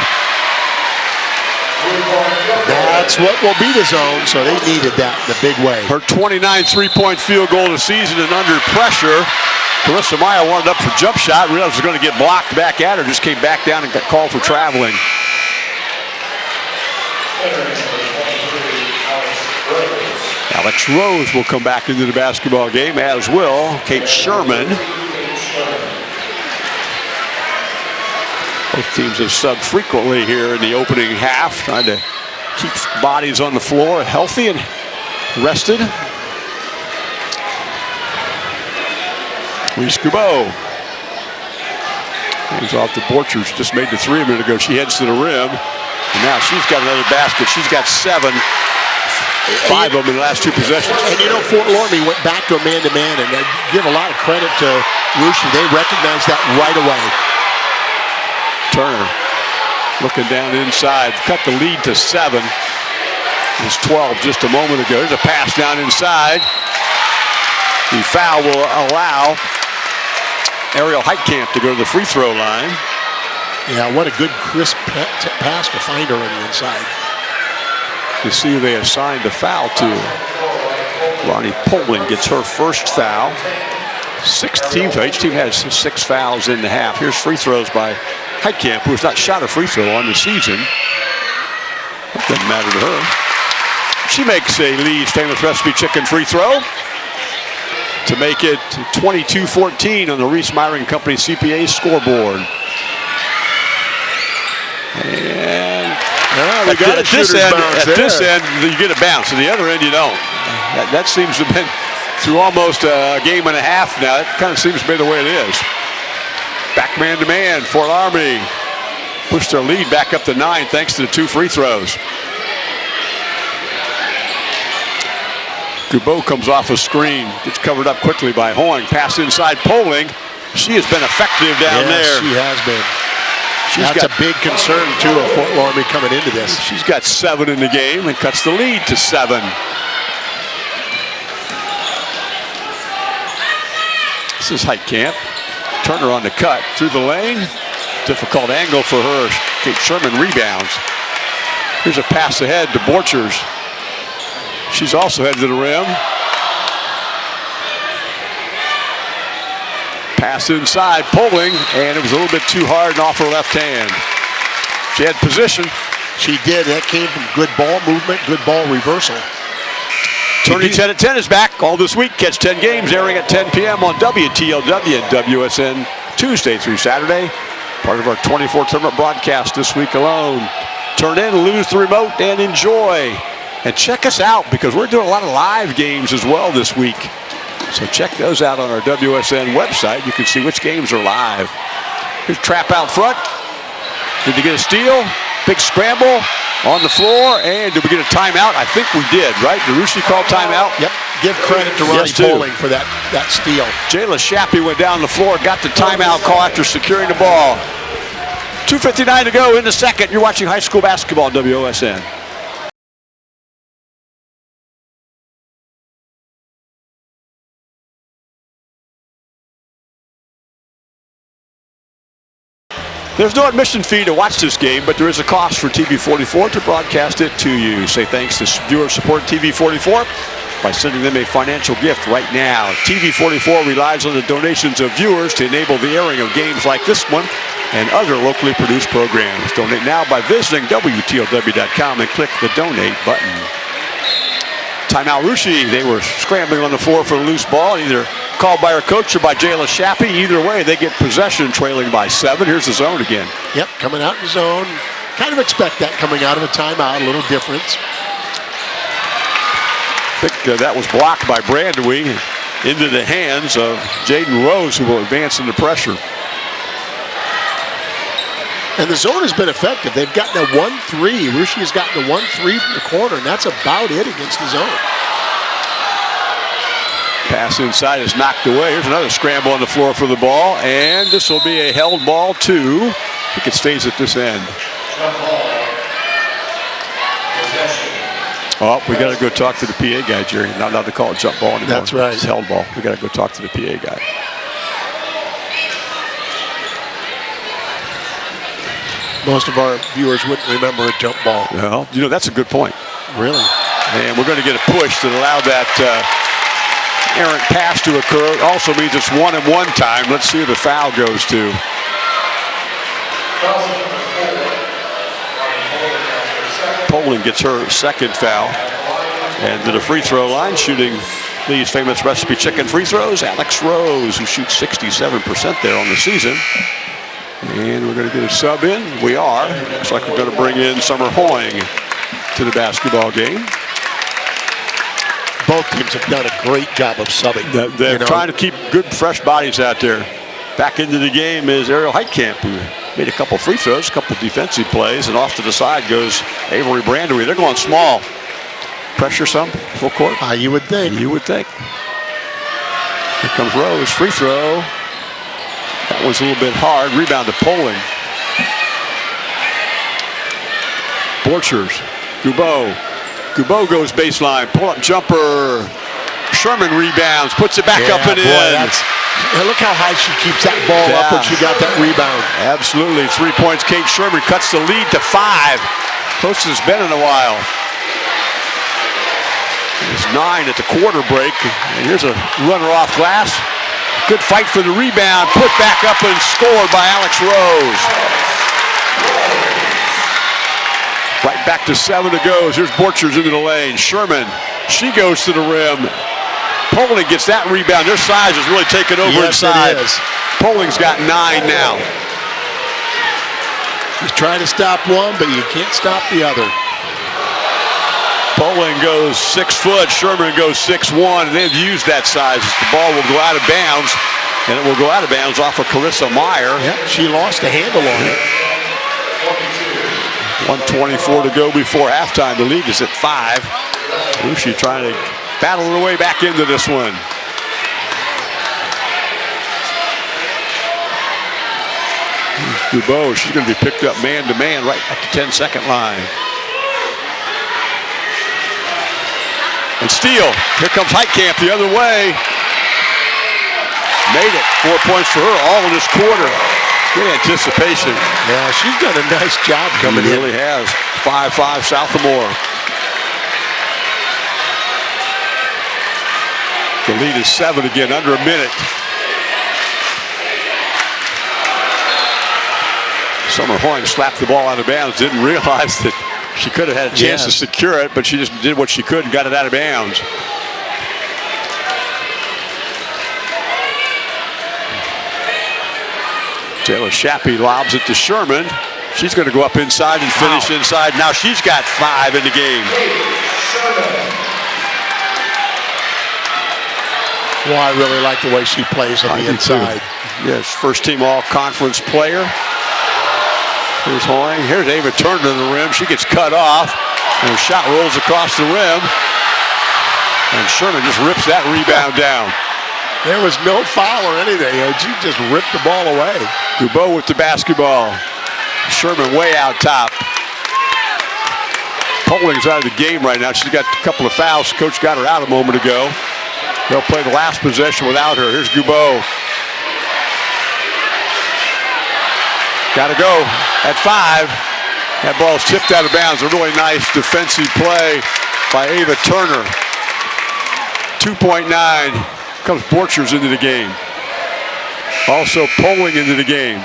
That's what will be the zone, so they needed that in a big way. Her 29 three-point field goal of the season and under pressure. Carissa Meyer wanted up for jump shot, realized was going to get blocked back at her, just came back down and got called for traveling. Alex Rose will come back into the basketball game, as will Kate Sherman. Both teams have subbed frequently here in the opening half, trying to keep bodies on the floor healthy and rested. Reese Gubeau. Hands off to Borchers. Just made the three a minute ago. She heads to the rim. And now she's got another basket. She's got seven. Five of them in the last two possessions. And you know, Fort Loramie went back to a man-to-man, and I give a lot of credit to Russia. They recognized that right away. Turner looking down inside. Cut the lead to seven. It was 12 just a moment ago. There's a pass down inside. The foul will allow Ariel Heitkamp to go to the free throw line. Yeah, what a good crisp pass to find her on the inside. You see they assigned the foul to. Ronnie Poling gets her first foul. Sixth team. Each team has six fouls in the half. Here's free throws by Heitkamp, who has not shot a free throw on the season. Doesn't matter to her. She makes a Lee's famous recipe chicken free throw to make it 22-14 on the Reese Myron Company CPA scoreboard. And Ah, we got a at this end, at this end, you get a bounce. At the other end, you don't. That, that seems to have been through almost a game and a half now. That kind of seems to be the way it is. Back man to man, Fort Loramie pushed their lead back up to nine thanks to the two free throws. Gubeau comes off a screen, gets covered up quickly by Hoying. Pass inside Poling. She has been effective down yes, there. she has been. She's That's got a big concern, too, of Fort Loramie coming into this. She's got seven in the game and cuts the lead to seven. This is Heitkamp. Turner on the cut through the lane. Difficult angle for her. Kate Sherman rebounds. Here's a pass ahead to Borchers. She's also headed to the rim. Pass inside, Poling, and it was a little bit too hard and off her left hand. She had position. She did. That came from good ball movement, good ball reversal. Tony 10 at 10 is back all this week. Catch 10 games airing at 10 p.m. on WTLW and WSN Tuesday through Saturday. Part of our 24 tournament broadcast this week alone. Turn in, lose the remote, and enjoy. And check us out because we're doing a lot of live games as well this week. So check those out on our WSN website. You can see which games are live. Here's trap out front. Did they get a steal? Big scramble on the floor. And did we get a timeout? I think we did, right? DeRushi called timeout. Yep. Give credit to Ronnie Yes, too. Poling for that, that steal. Jayla Shappy went down the floor, got the timeout call after securing the ball. 2.59 to go in the second. You're watching high school basketball on WOSN. There's no admission fee to watch this game, but there is a cost for TV44 to broadcast it to you. Say thanks to viewer support TV44 by sending them a financial gift right now. TV44 relies on the donations of viewers to enable the airing of games like this one and other locally produced programs. Donate now by visiting WTLW.com and click the donate button. Timeout Russia. They were scrambling on the floor for a loose ball, either called by our coach or by Jayla Shappy. Either way, they get possession trailing by seven. Here's the zone again. Yep, coming out in zone. Kind of expect that coming out of a timeout, a little difference. I think uh, that was blocked by Brandewie into the hands of Jaden Rose, who will advance into pressure. And the zone has been effective. They've gotten a 1-3. Russia has gotten a 1-3 from the corner, and that's about it against the zone. Pass inside is knocked away. Here's another scramble on the floor for the ball, and this will be a held ball too. I think it stays at this end. Held ball. Oh, we got to go talk to the PA guy, Jerry. Not allowed to call it jump ball anymore. That's right. It's held ball. We got to go talk to the PA guy. Most of our viewers wouldn't remember a jump ball. Well, you know, that's a good point. Really? And we're going to get a push that allow that uh, errant pass to occur. Also means it's one and one time. Let's see who the foul goes to. Poling gets her second foul. And to the free throw line, shooting these famous recipe chicken free throws, Alex Rose, who shoots 67% there on the season. And we're going to get a sub in. We are. Looks like we're going to bring in Summer Hoying to the basketball game. Both teams have done a great job of subbing. They're, they're you know. trying to keep good, fresh bodies out there. Back into the game is Ariel Heitkamp, who made a couple free throws, a couple defensive plays, and off to the side goes Avery Brandewie. They're going small. Pressure some, full court. Ah, you would think. You would think. Here comes Rose, free throw. That was a little bit hard. Rebound to Poling. Borchers, Gubeau. Gubeau goes baseline, pull up jumper. Sherman rebounds, puts it back Yeah, up and boy, in. look how high she keeps that ball up when she got that rebound. Absolutely. Three points. Kate Sherman cuts the lead to five. Closest it's been in a while. It's nine at the quarter break. And here's a runner off glass. Good fight for the rebound. Put back up and scored by Alex Rose. Right back to seven to go. Here's Borchers into the lane. Sherman, she goes to the rim. Poling gets that rebound. Their size is really taking over Yes, inside. Poling's got nine now. You try to stop one, but you can't stop the other. Poling goes six foot, Sherman goes six one, they've used that size. The ball will go out of bounds, and it will go out of bounds off of Carissa Meyer. Yep, she lost a handle on it. 124 to go before halftime. The lead is at five. Russia trying to battle her way back into this one. Dubois, she's going to be picked up man to man right at the 10 second line. And steal. Here comes Heitkamp the other way. Made it. Four points for her all in this quarter. Good anticipation. Yeah, she's done a nice job coming she in. really has. 5-5 Sophomore. The lead is seven again, under a minute. Summer Horn slapped the ball out of bounds, didn't realize that she could have had a chance Yes. to secure it, but she just did what she could and got it out of bounds. Taylor Shappy lobs it to Sherman. She's going to go up inside and finish Wow. inside. Now she's got five in the game. Well, I really like the way she plays on I the do too. inside. Yes, first team all conference player. Here's Hoying. Here's Ava Turner to the rim. She gets cut off. And her shot rolls across the rim. And Sherman just rips that rebound down. There was no foul or anything. She just ripped the ball away. Dubois with the basketball. Sherman way out top. Poling's out of the game right now. She's got a couple of fouls. Coach got her out a moment ago. They'll play the last possession without her. Here's Gubeau. Got to go at five. That ball's tipped out of bounds. A really nice defensive play by Ava Turner. 2.9 comes Borchers into the game. Also Poling into the game.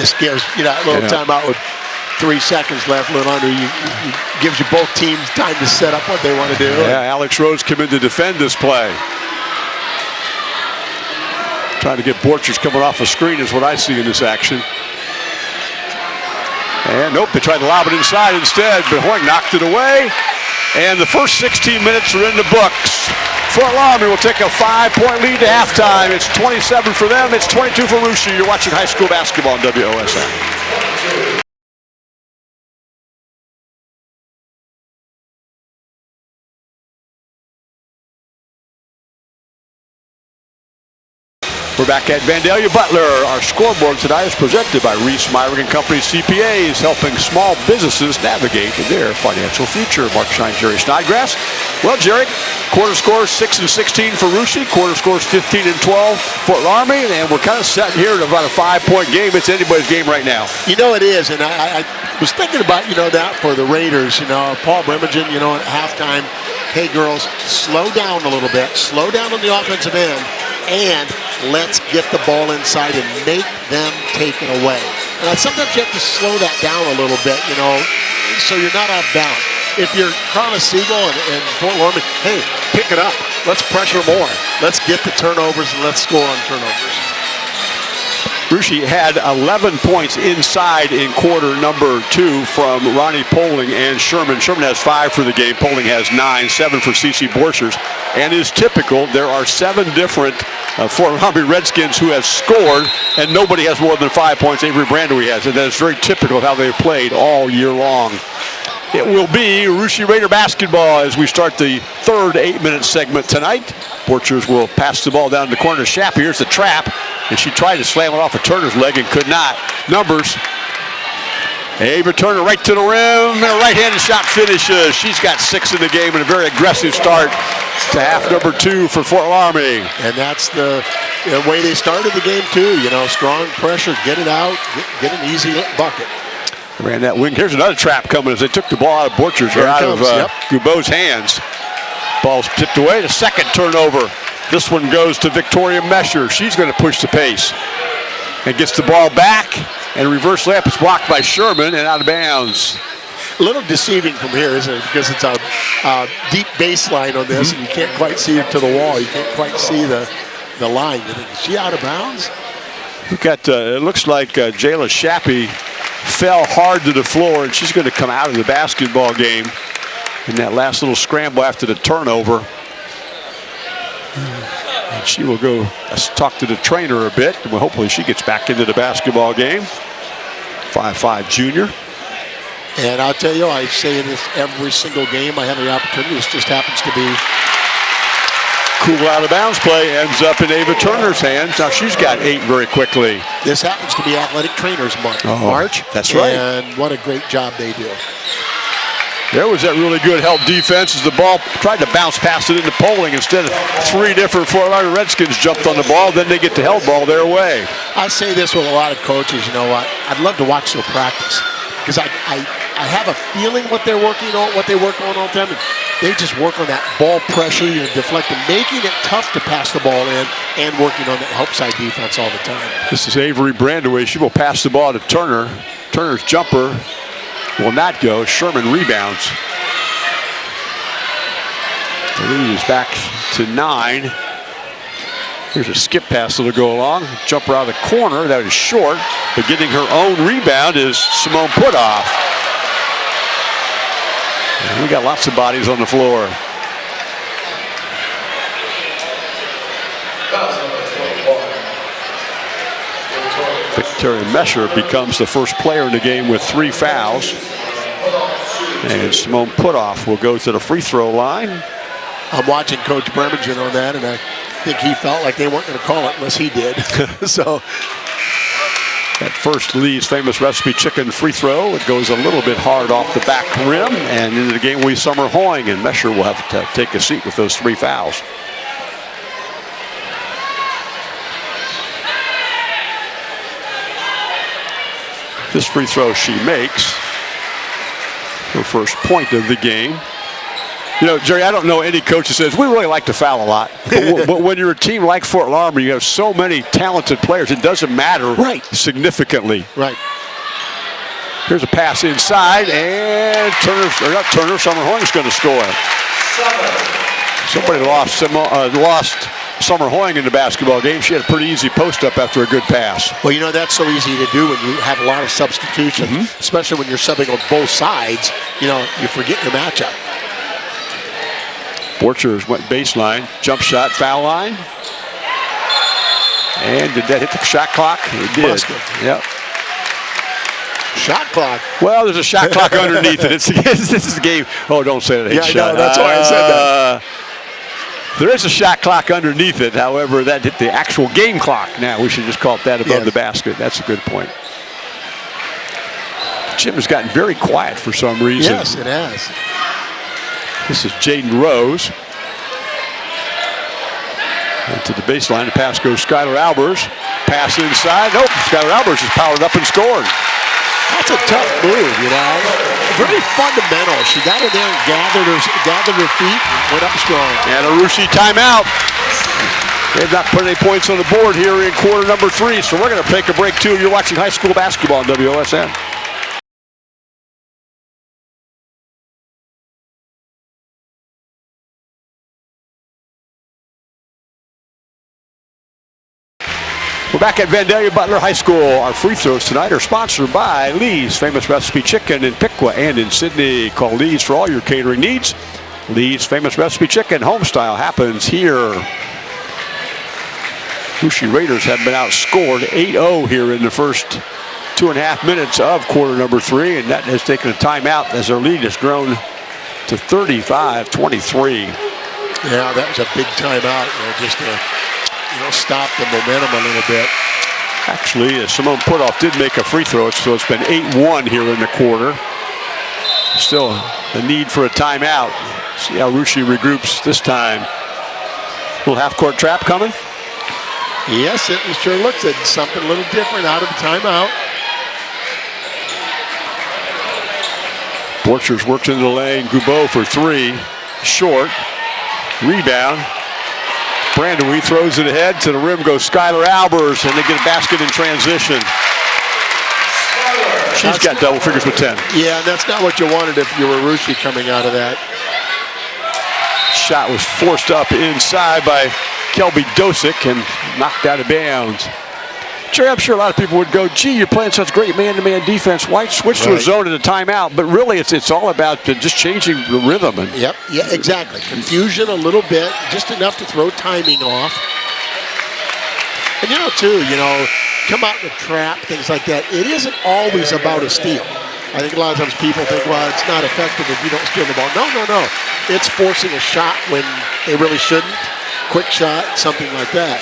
This gives, you know, a little Yeah. timeout with three seconds left, a little under. You, you, gives you both teams time to set up what they want to do. Yeah, Alex Rose come in to defend this play. Trying to get Borchers coming off a screen is what I see in this action. And nope, they tried to lob it inside instead, but Hoying knocked it away. And the first 16 minutes are in the books. Fort Loramie will take a five-point lead to halftime. It's 27 for them. It's 22 for Russia. You're watching high school basketball on WOSN. We're back at Vandalia Butler. Our scoreboard tonight is presented by Reese Myrick and Company CPAs, helping small businesses navigate their financial future. Mark Shine, Jerry Snodgrass. Well, Jerry, quarter scores 6 and 16 for Russia, quarter scores 15 and 12 for Loramie, and we're kind of sitting here at about a five-point game. It's anybody's game right now. You know it is, and I, I was thinking about you know that for the Raiders. You know, Paul Bremigan. You know, at halftime, hey girls, slow down a little bit, slow down on the offensive end, and let's get the ball inside and make them take it away. And sometimes you have to slow that down a little bit, you know, so you're not off of bounds. If you're Carla Siegel and, and Fort Loramie, hey, pick it up. Let's pressure more. Let's get the turnovers and let's score on turnovers. Russia had 11 points inside in quarter number two from Ronnie Poling and Sherman. Sherman has five for the game. Poling has nine, seven for CC Borchers. And is typical, there are seven different uh, Fort Redskins who have scored, and nobody has more than five points. Avery Brandewie has, and that is very typical of how they've played all year long. It will be Russia Raider basketball as we start the third eight-minute segment tonight. Borchers will pass the ball down the corner to Shapp. Here's the trap, and she tried to slam it off of Turner's leg and could not. Numbers. Ava Turner right to the rim, and a right-handed shot finishes. She's got six in the game and a very aggressive start to half number two for Fort Loramie. And that's the, the way they started the game too. You know, strong pressure, get it out, get, get an easy bucket. Ran that wing. Here's another trap coming as they took the ball out of Borchers or out of comes, uh, yep. Gubeau's hands. Ball's tipped away. The second turnover. This one goes to Victoria Mesher. She's going to push the pace and gets the ball back. And reverse layup is blocked by Sherman and out of bounds. A little deceiving from here, isn't it? Because it's a, a deep baseline on this, and you can't quite see it to the wall. You can't quite see the the line. Is she out of bounds? We got, uh, it looks like uh, Jayla Shappy fell hard to the floor, and she's going to come out of the basketball game in that last little scramble after the turnover. And she will go talk to the trainer a bit, and hopefully she gets back into the basketball game. 5'5 junior. And I'll tell you, I say this every single game I have the opportunity. This just happens to be Cool out of bounds play ends up in Ava Turner's hands. Now she's got eight very quickly. This happens to be Athletic Trainers Month, Oh, March. that's right. And what a great job they do. There was that really good help defense as the ball tried to bounce past it into Poling. Instead of three different Fort Loramie Redskins jumped on the ball, then they get the help ball their way. I say this with a lot of coaches. You know what? I'd love to watch their practice because I, I, I have a feeling what they're working on, what they work on all the time. And they just work on that ball pressure, know, deflecting, making it tough to pass the ball in, and working on that help side defense all the time. This is Avery Brandewie. She will pass the ball to Turner. Turner's jumper will not go. Sherman rebounds. The lead is back to nine. Here's a skip pass that'll go along. Jumper out of the corner. That is short. But getting her own rebound is Simone Putoff. We got lots of bodies on the floor. Victoria Mesher becomes the first player in the game with three fouls. And Simone Putoff will go to the free throw line. I'm watching Coach Bremigan on that, and I think he felt like they weren't going to call it unless he did. so That first Lee's famous recipe chicken free throw. It goes a little bit hard off the back rim. And into the game we Summer Hoying. And Mesher will have to take a seat with those three fouls. This free throw she makes. Her first point of the game. You know, Jerry, I don't know any coach that says we really like to foul a lot. But, w- but when you're a team like Fort Loramie, you have so many talented players, it doesn't matter Right. significantly. right. Here's a pass inside, and Turner, or not Turner, Summer Hoying's going to score. Somebody lost, Simo- uh, lost Summer Hoying in the basketball game. She had a pretty easy post up after a good pass. Well, you know, that's so easy to do when you have a lot of substitutions, Mm-hmm. especially when you're subbing on both sides. You know, you forget your matchup. Borchers went baseline, jump shot, foul line. And did that hit the shot clock? It did. Yep. Shot clock. Well, there's a shot clock underneath it. It's, it's, this is a game. Oh, don't say that. Yeah, shot. that's why I said that. Uh, there is a shot clock underneath it. However, that hit the actual game clock. Now we should just call it that above Yes. the basket. That's a good point. Jim has gotten very quiet for some reason. Yes, it has. This is Jaden Rose. And to the baseline, the pass goes Skylar Albers. Pass inside. Nope, Skylar Albers has powered up and scored. That's a tough move, you know. Very fundamental. She got in there and gathered her, gathered her feet, and went up strong. And a Russia timeout. They've not put any points on the board here in quarter number three, so we're going to take a break too. You're watching high school basketball on WOSN. We're back at Vandalia Butler High School. Our free throws tonight are sponsored by Lee's Famous Recipe Chicken in Piqua and in Sidney. Call Lee's for all your catering needs. Lee's Famous Recipe Chicken home style happens here. Russia Raiders have been outscored 8-0 here in the first two and a half minutes of quarter number three, and that has taken a timeout as their lead has grown to 35-23. Yeah, that was a big timeout, you know, just to you know, stop the momentum a little bit. Actually, uh, Simone Putoff did make a free throw, so it's been 8-1 here in the quarter. Still the need for a timeout. See how Russia regroups this time. Little half-court trap coming. Yes, it sure looks at something a little different out of the timeout. Borchers works into the lane. Gubeau for three. Short. Rebound. Brandewie throws it ahead. To the rim goes Skylar Albers, and they get a basket in transition. She's got double figures with 10. Yeah, and that's not what you wanted if you were Russia coming out of that. Shot was forced up inside by Kelby Dosick and knocked out of bounds. Jerry, I'm sure a lot of people would go, gee, you're playing such great man-to-man defense. Why switch to a zone at a timeout? But really, it's it's all about just changing the rhythm. And Yep, yeah, exactly. Confusion a little bit, just enough to throw timing off. And you know, too, you know, come out in the trap, things like that. It isn't always about a steal. I think a lot of times people think, well, it's not effective if you don't steal the ball. No, no, no. It's forcing a shot when they really shouldn't. Quick shot, something like that.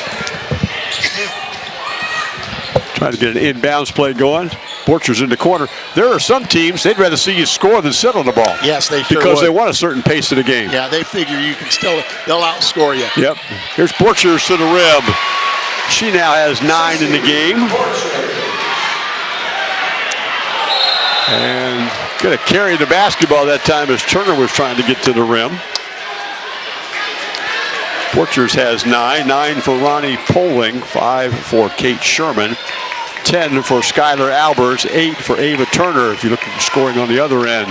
Trying to get an inbounds play going. Borchers in the corner. There are some teams they'd rather see you score than sit on the ball. Yes, they sure because would. they want a certain pace of the game. Yeah, they figure you can still, they'll outscore you. Yep. Here's Borchers to the rim. She now has nine in the game. And going to carry the basketball that time as Turner was trying to get to the rim. Borchers has nine. Nine for Ronnie Poling. Five for Kate Sherman. Ten for Skylar Albers. Eight for Ava Turner if you look at the scoring on the other end.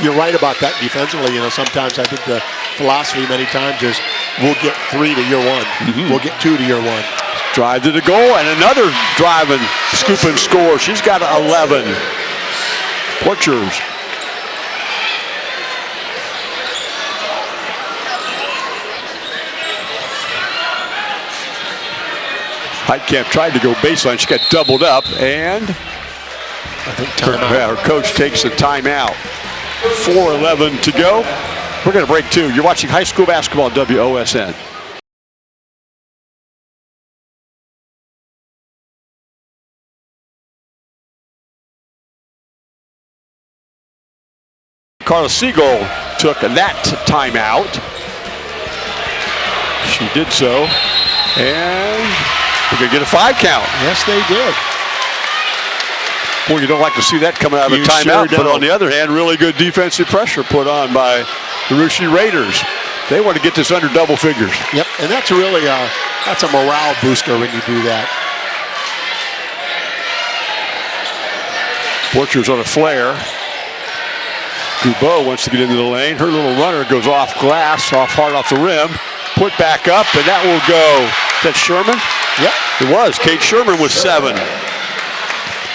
You're right about that defensively. You know, sometimes I think the philosophy many times is we'll get three to your one. Mm-hmm. We'll get two to your one. Drive to the goal and another drive and scoop and score. She's got 11. Borchers. Heitkamp tried to go baseline. She got doubled up and I think her, her coach takes the timeout. 4.11 to go. We're going to break two. You're watching high school basketball on WOSN. Carla Siegel took that timeout. She did so. And going to get a five count. Yes, they did. Boy, you don't like to see that coming out of You a timeout. sure but on the other hand, really good defensive pressure put on by the Russia Raiders. They want to get this under double figures. Yep, and that's really a that's a morale booster when you do that. Borchers on a flare. Gubeau wants to get into the lane. Her little runner goes off glass, off hard off the rim. Put back up, and that will go. Is that Sherman? Yep. It was. Kate Sherman with seven.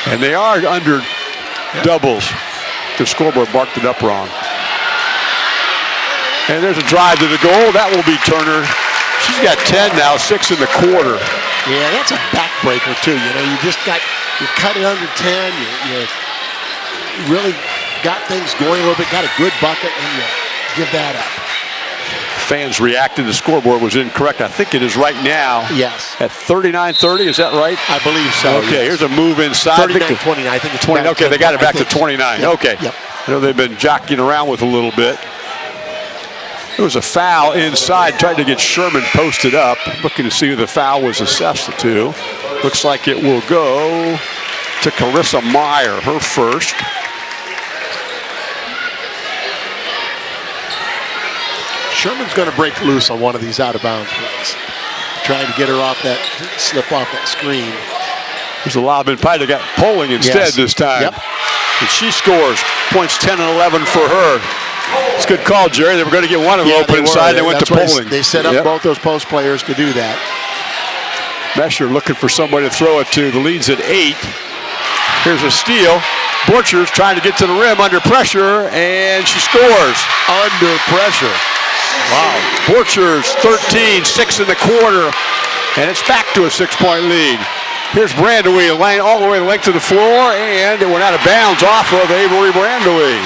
And they are under doubles. The scoreboard marked it up wrong. And there's a drive to the goal. That will be Turner. She's got 10 now, six in the quarter. Yeah, that's a backbreaker too. You know, you just got you cut it under ten. You, you really got things going a little bit. Got a good bucket, and you give that up. Fans reacted. The scoreboard was incorrect. I think it is right now Yes, at 39-30. Is that right? I believe so. Okay, yes. here's a move inside. 39 the- 29. I think it's 20. back Okay, they got it back to 29. Yep, Okay. Yep. I know they've been jockeying around with a little bit. There was a foul inside, trying to get Sherman posted up, looking to see who the foul was assessed to. Looks like it will go to Carissa Meyer, her first. Sherman's going to break loose on one of these out of bounds plays. Trying to get her off that, slip off that screen. There's a lob in Pye. They got Poling instead Yes. this time. Yep. And she scores. Points 10 and 11 for her. It's a good call, Jerry. They were going to get one of them Yeah, open they inside. They went to why Poling. They set up Yep. both those post players to do that. Mesher looking for somebody to throw it to. The lead's at eight. Here's a steal. Borchers trying to get to the rim under pressure, and she scores. Under pressure. Wow. Borchers 13, six in the quarter, and it's back to a six-point lead. Here's Brandewie laying all the way the length of the floor, and it went out of bounds off of Avery Brandewie.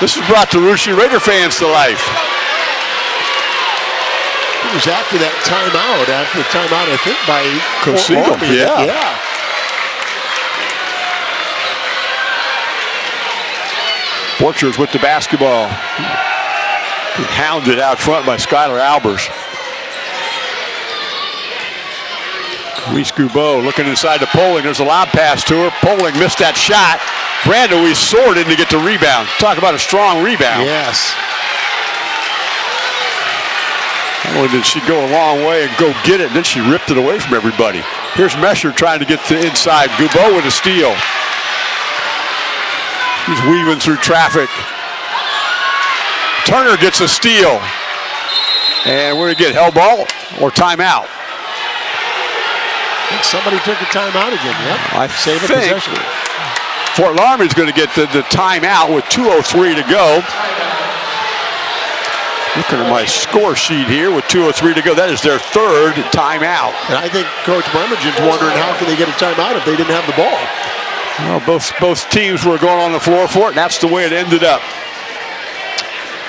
This has brought the Russia Raider fans to life. It was after that timeout, after the timeout, I think, by Coach Fort yeah. Yeah. Borchers with the basketball. Hounded out front by Skylar Albers. Reese Gubeau looking inside to Poling. There's a lob pass to her. Poling missed that shot. Brandewie soared in to get the rebound. Talk about a strong rebound. Yes. Not only did she go a long way and go get it, then she ripped it away from everybody. Here's Mesher trying to get to inside. Gubeau with a steal. He's weaving through traffic. Turner gets a steal. And we're going to get hell ball or timeout. think somebody took a timeout again. Yep. I Save a think possession. Fort Loramie's going to get the, the timeout with 2.03 to go. Looking at my score sheet here with 2.03 to go. That is their third timeout. And I think Coach Bremigan's wondering how can they get a timeout if they didn't have the ball. Well, both, both teams were going on the floor for it, and that's the way it ended up.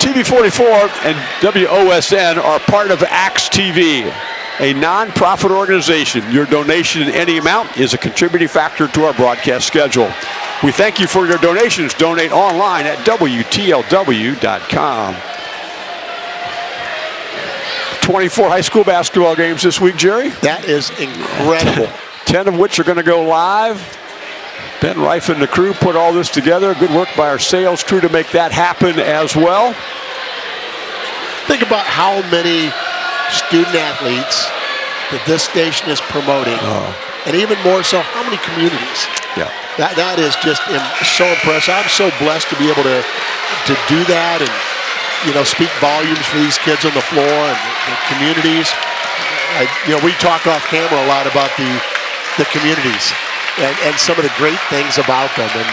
TV44 and WOSN are part of AXE TV, a non-profit organization. Your donation in any amount is a contributing factor to our broadcast schedule. We thank you for your donations. Donate online at WTLW.com. 24 high school basketball games this week, Jerry. That is incredible. 10 of which are going to go live. Ben Reif and the crew put all this together. Good work by our sales crew to make that happen as well. Think about how many student athletes that this station is promoting, oh. and even more so, how many communities. Yeah. That that is just so impressive. I'm so blessed to be able to to do that and you know speak volumes for these kids on the floor and the, the communities. I, you know, we talk off camera a lot about the the communities and, and some of the great things about them. And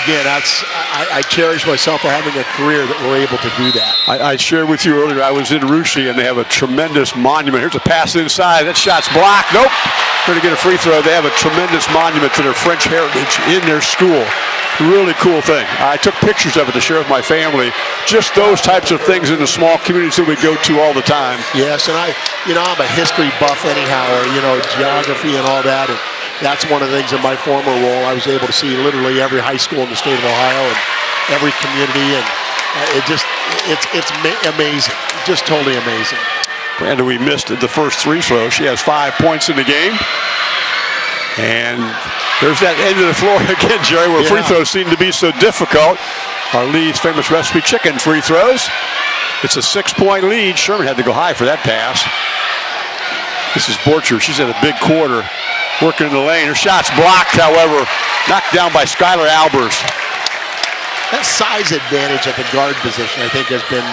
again, that's I, I cherish myself for having a career that we're able to do that. I, I shared with you earlier, I was in Russia and they have a tremendous monument. Here's a pass inside. That shot's blocked. Nope. Going to get a free throw. They have a tremendous monument to their French heritage in their school. Really cool thing. I took pictures of it to share with my family. Just those types of things in the small communities that we go to all the time. Yes, and I, you know, I'm a history buff anyhow, or you know, geography and all that. And that's one of the things in my former role. I was able to see literally every high school in the state of Ohio and every community, and uh, it just, it's it's amazing, just totally amazing. Brandewie missed the first three throw. She has five points in the game. And there's that end of the floor again, Jerry, where free throws seem to be so difficult. Our Lee's famous recipe chicken free throws. It's a six-point lead. Sherman had to go high for that pass. This is Borcher. She's had a big quarter working in the lane. Her shot's blocked, however, knocked down by Skylar Albers. That size advantage at the guard position, I think, has been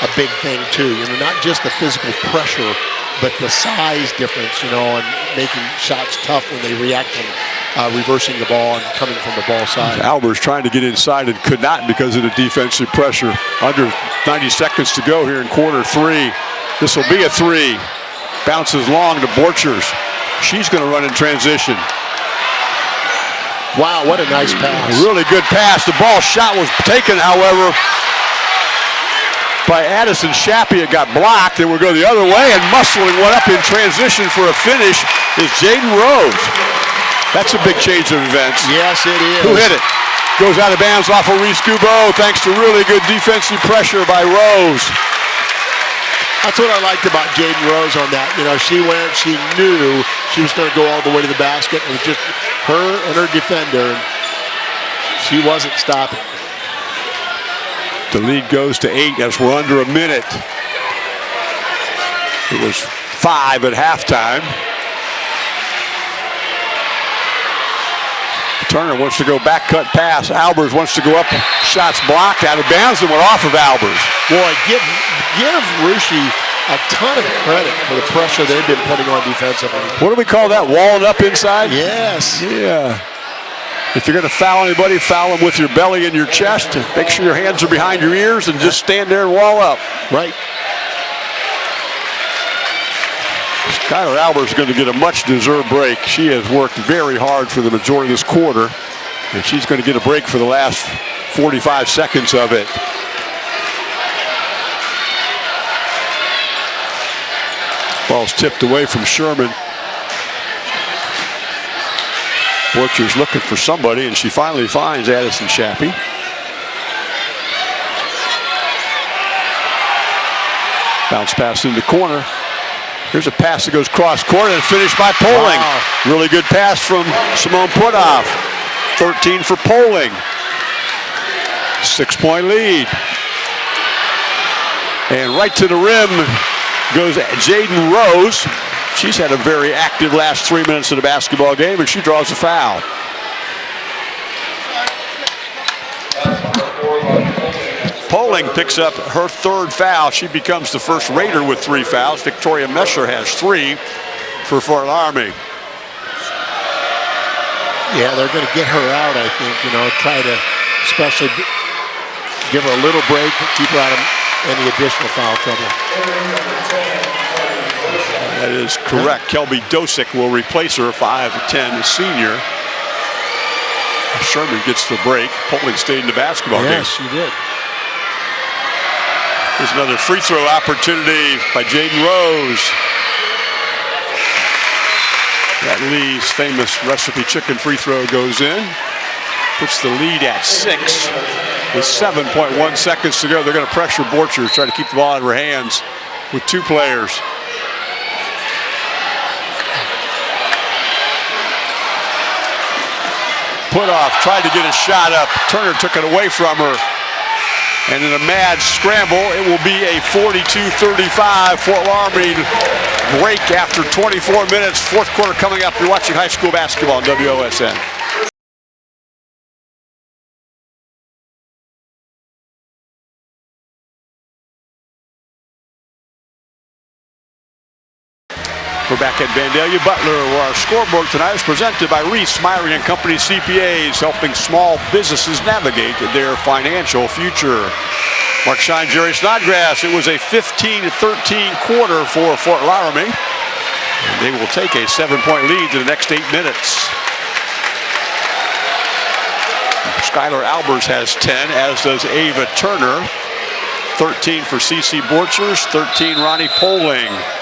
a big thing too. You know, not just the physical pressure, but the size difference. You know, and making shots tough when they react from uh, reversing the ball and coming from the ball side. Albers trying to get inside and could not because of the defensive pressure. Under 90 seconds to go here in quarter three. This will be a three. Bounces long to Borchers. She's going to run in transition. Wow, what a nice A pass! really good pass. The ball shot was taken, however, by Addison Shappy. It got blocked. It will go the other way, and muscling one up in transition for a finish is Jaden Rose. That's a big change of events. Yes, it is. Who hit it? Goes out of bounds off of Reese Gubeau thanks to really good defensive pressure by Rose. That's what I liked about Jaden Rose on that. You know, she went, she knew she was going to go all the way to the basket. It was just her and her defender. She wasn't stopping. The lead goes to eight as we're under a minute. It was five at halftime. Turner wants to go back cut pass. Albers wants to go up. Shots blocked out of bounds and went off of Albers. Boy, give give Russia a ton of credit for the pressure they've been putting on defensively. What do we call that? Walling up inside? Yes. Yeah. If you're going to foul anybody, foul them with your belly and your chest. And Make sure your hands are behind your ears and just stand there and wall up. Right. Skylar Albers is going to get a much deserved break. She has worked very hard for the majority of this quarter, and she's going to get a break for the last 45 seconds of it. Ball's tipped away from Sherman. Borcher's looking for somebody, and she finally finds Addison Shappy. Bounce pass in the corner. Here's a pass that goes cross court and finished by Poling. Wow. Really good pass from Simone Putoff. 13 for Poling. Six point lead. And right to the rim goes Jaden Rose. She's had a very active last three minutes of the basketball game, and she draws a foul. Poling picks up her third foul. She becomes the first Raider with three fouls. Victoria Mesher has three for Fort Loramie. Yeah, they're going to get her out, I think, you know, try to especially give her a little break, keep her out of any additional foul trouble. That is correct. Kelby Dosick will replace her, 5'10", senior. Sherman gets the break. Poling stayed in the basketball yes, game. Yes, she did. There's another free throw opportunity by Jaden Rose. That Lee's famous recipe chicken free throw goes in. Puts the lead at six with 7.1 seconds to go. They're going to pressure Borchers, try to keep the ball out of her hands with two players. Putoff, tried to get a shot up. Turner took it away from her. And in a mad scramble, it will be a 42-35 Fort Loramie break after 24 minutes. Fourth quarter coming up. You're watching high school basketball on WOSN. At Vandalia Butler, where our scoreboard tonight is presented by Reese Myrie and Company CPAs, helping small businesses navigate their financial future. Mark Shine, Jerry Snodgrass. It was a 15-13 quarter for Fort Loramie. And they will take a seven-point lead in the next eight minutes. Skylar Albers has 10, as does Ava Turner. 13 for CC Borchers, 13 Ronnie Poling.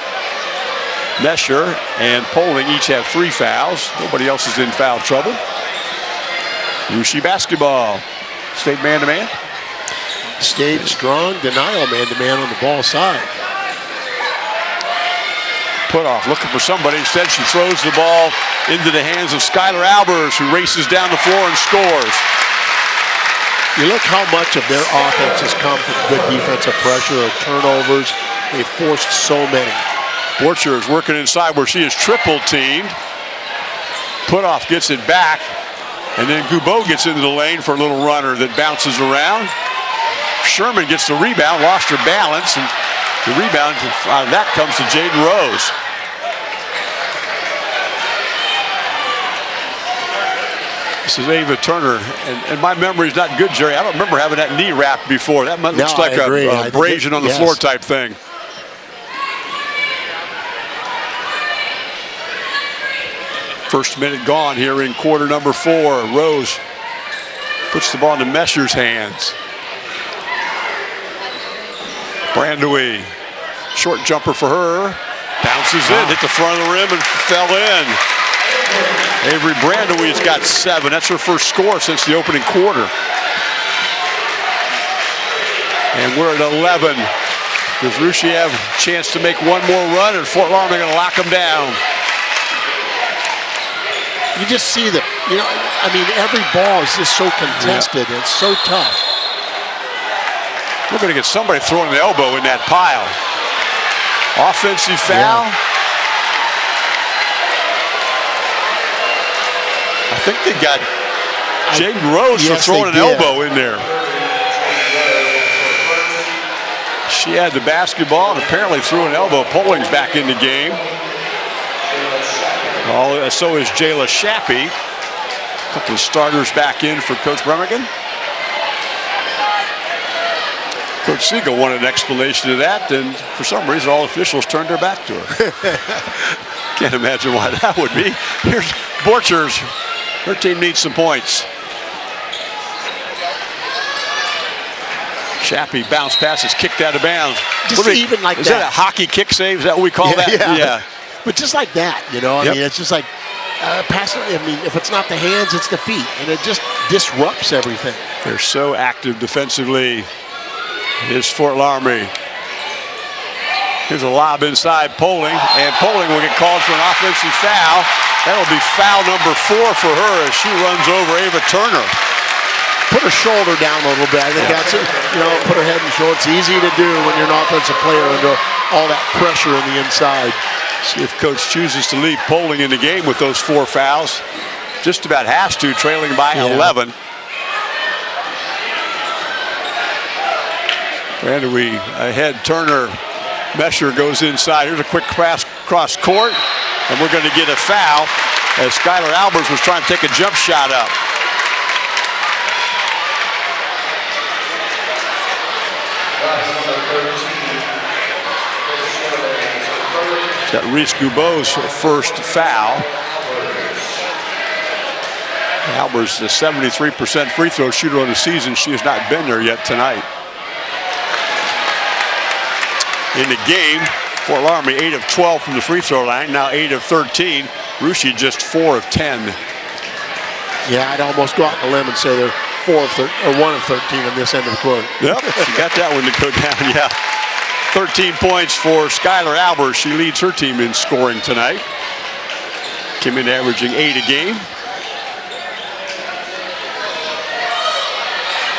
Mesher and Poling each have three fouls. Nobody else is in foul trouble. Russia basketball. State man-to-man. -man. State strong denial man-to-man -man on the ball side. Putoff, looking for somebody. Instead, she throws the ball into the hands of Skylar Albers, who races down the floor and scores. You look how much of their offense has come from good defensive pressure or turnovers. They've forced so many. Borcher is working inside where she is triple teamed. Putoff gets it back. And then Gubeau gets into the lane for a little runner that bounces around. Sherman gets the rebound, lost her balance, and the rebound, uh, that comes to Jaden Rose. This is Ava Turner, and, and my memory is not good, Jerry. I don't remember having that knee wrapped before. That looks no, like a, a abrasion on the yes. floor type thing. First minute gone here in quarter number four. Rose puts the ball into Mesher's hands. Brandewie, short jumper for her. Bounces in, hit the front of the rim and fell in. Avery Brandewie's got seven. That's her first score since the opening quarter. And we're at 11. Does a chance to make one more run and Fort going to lock them down? You just see that, you know, I mean, every ball is just so contested. Yeah. It's so tough. We're going to get somebody throwing the elbow in that pile. Offensive foul. Yeah. I think they got Jaden Rose yes, for throwing an elbow in there. She had the basketball and apparently threw an elbow. Poling's back in the game. Uh, so is Jayla Shappy. A couple of starters back in for Coach Bremigan. Coach Siegel wanted an explanation of that, and for some reason all officials turned their back to her. Can't imagine why that would be. Here's Borchers. Her team needs some points. Shappy bounce passes, kicked out of bounds. Just even like is that. Is that a hockey kick save? Is that what we call yeah, that? Yeah. yeah. But just like that, you know, I yep. mean, it's just like uh, pass. I mean, if it's not the hands, it's the feet, and it just disrupts everything. They're so active defensively. Is Fort Loramie. Here's a lob inside Poling, and Poling will get called for an offensive foul. That'll be foul number four for her as she runs over Ava Turner. Put her shoulder down a little bit. I think yeah. that's it. You know, put her head and shoulder. It's easy to do when you're an offensive player under all that pressure on the inside. See if coach chooses to leave Poling in the game with those four fouls. Just about has to, trailing by yeah. 11. we ahead, Turner. Mesher goes inside. Here's a quick cross, cross court. And we're going to get a foul as Skylar Albers was trying to take a jump shot up. Got Reese Gubeau's first foul. Albers, the 73% free throw shooter on the season. She has not been there yet tonight. In the game, Fort Loramie 8 of 12 from the free throw line, now 8 of 13. Russia just 4 of 10. Yeah, I'd almost go out on a limb and say they're 4 of 13, or 1 of 13 on this end of the court. Yep, she got that one to go down, yeah. 13 points for Skylar Albers. She leads her team in scoring tonight. Came in averaging 8 a game.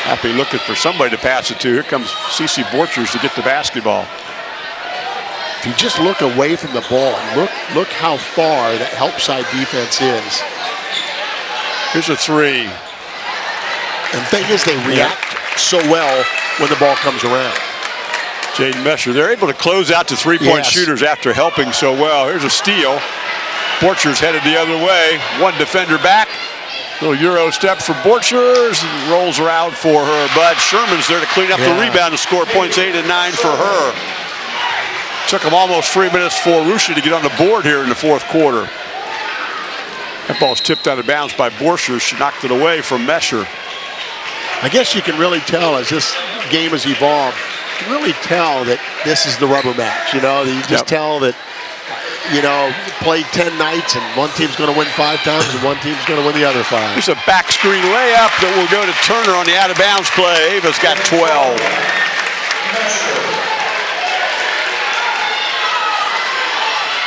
Happy looking for somebody to pass it to. Here comes Cece Borchers to get the basketball. If you just look away from the ball, look look how far that help side defense is. Here's a three. And the thing is, they react yeah. so well when the ball comes around. Jaden Mesher, they're able to close out to three-point yes. shooters after helping so well. Here's a steal. Borchers headed the other way. One defender back. Little Euro step for Borchers. Rolls around for her, but Sherman's there to clean up yeah. the rebound and score points eight and nine for her. Took them almost three minutes for Russia to get on the board here in the fourth quarter. That ball's tipped out of bounds by Borchers. She knocked it away from Mesher. I guess you can really tell as this game has evolved, can really tell that this is the rubber match. You know, you just yep. tell that you know, played 10 nights and one team's going to win five times and one team's going to win the other five. There's a back screen layup that will go to Turner on the out of bounds play. Ava's got 12.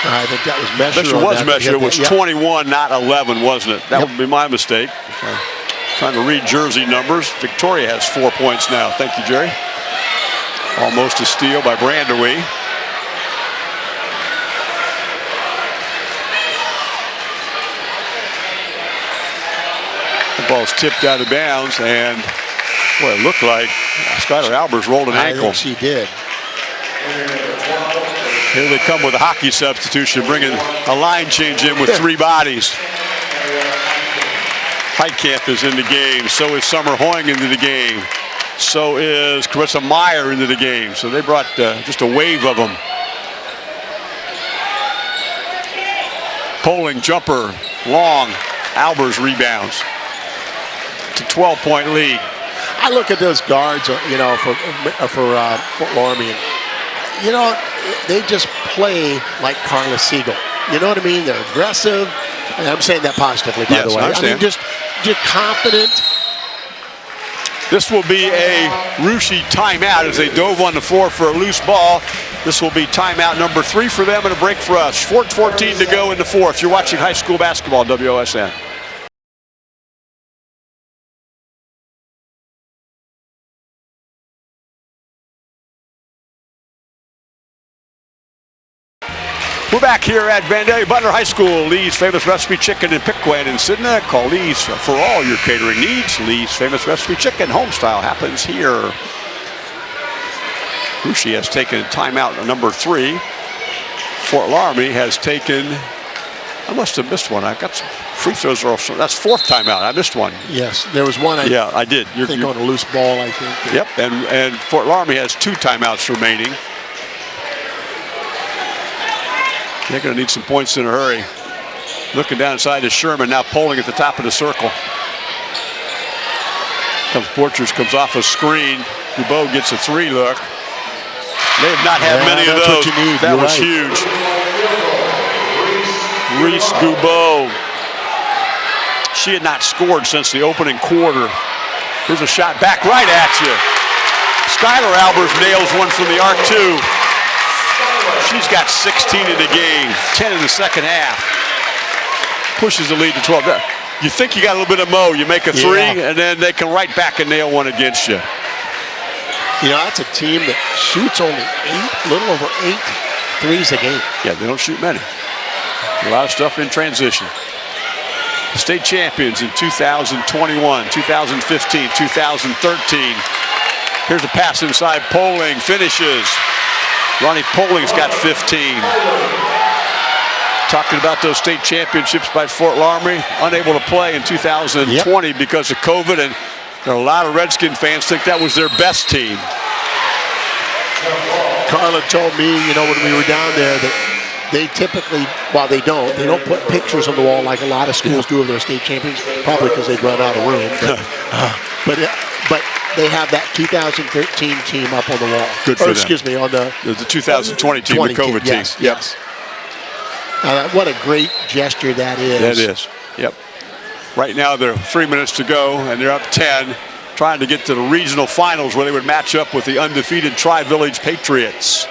I think that was Mesher. Mesher was Mesher. It was 21, not 11, wasn't it? That yep. would be my mistake. trying to read jersey numbers. Victoria has four points now. Thank you, Jerry. Almost a steal by Brandewie. The ball's tipped out of bounds, and what it looked like Skylar Albers rolled an I ankle. she did. Here they come with a hockey substitution, bringing a line change in with three bodies. Heitkamp is in the game. So is Summer Hoying into the game. So is Carissa Meyer into the game. So they brought uh, just a wave of them. Poling jumper, long. Albers rebounds. To 12-point lead. I look at those guards, uh, you know, for for uh, Fort Loramie, you know, they just play like Carla Siegel. You know what I mean? They're aggressive. And I'm saying that positively, by yes, the way. I, I mean, just just confident. This will be a Russia timeout as they dove on the floor for a loose ball. This will be timeout number three for them and a break for us. 4.14 to go in the fourth. You're watching high school basketball, WOSN. Back here at Vandalia Butler High School. Lee's Famous Recipe Chicken in Piqua and Sidney. Call Lee's for all your catering needs. Lee's Famous Recipe Chicken homestyle happens here. Russia has taken timeout number three. Fort Loramie has taken, I must have missed one. I got some free throws. Are off. That's fourth timeout. I missed one. Yes, there was one. I yeah, I did. You're, think you're, on a loose ball, I think. Yep, and, and Fort Loramie has two timeouts remaining. They're going to need some points in a hurry. Looking down inside to Sherman, now Poling at the top of the circle. Comes Borchers, comes off a screen. Gubeau gets a three look. They have not had yeah, many of those. That You're was right. huge. Reese Gubeau. She had not scored since the opening quarter. Here's a shot back right at you. Skylar Albers nails one from the arc too. She's got 16 in the game, 10 in the second half. Pushes the lead to 12. You think you got a little bit of mo, you make a three, yeah. and then they can right back and nail one against you. You know, that's a team that shoots only eight, a little over eight threes a game. Yeah, they don't shoot many. A lot of stuff in transition. State champions in 2021, 2015, 2013. Here's a pass inside, Poling finishes. Ronnie Poling's got 15. Talking about those state championships by Fort Loramie, unable to play in 2020 yep. because of COVID, and a lot of Redskin fans think that was their best team. Carla told me, you know, when we were down there that they typically, while they don't, they don't put pictures on the wall like a lot of schools do of their state champions, probably because they'd run out of room. But, uh, but, but they have that 2013 team up on the wall. Good for or, excuse me, on the the 2020 team, the COVID team. Yes, yep. yes. Uh, what a great gesture that is. That is. Yep. Right now they're three minutes to go and they're up 10, trying to get to the regional finals where they would match up with the undefeated Tri-Village Patriots.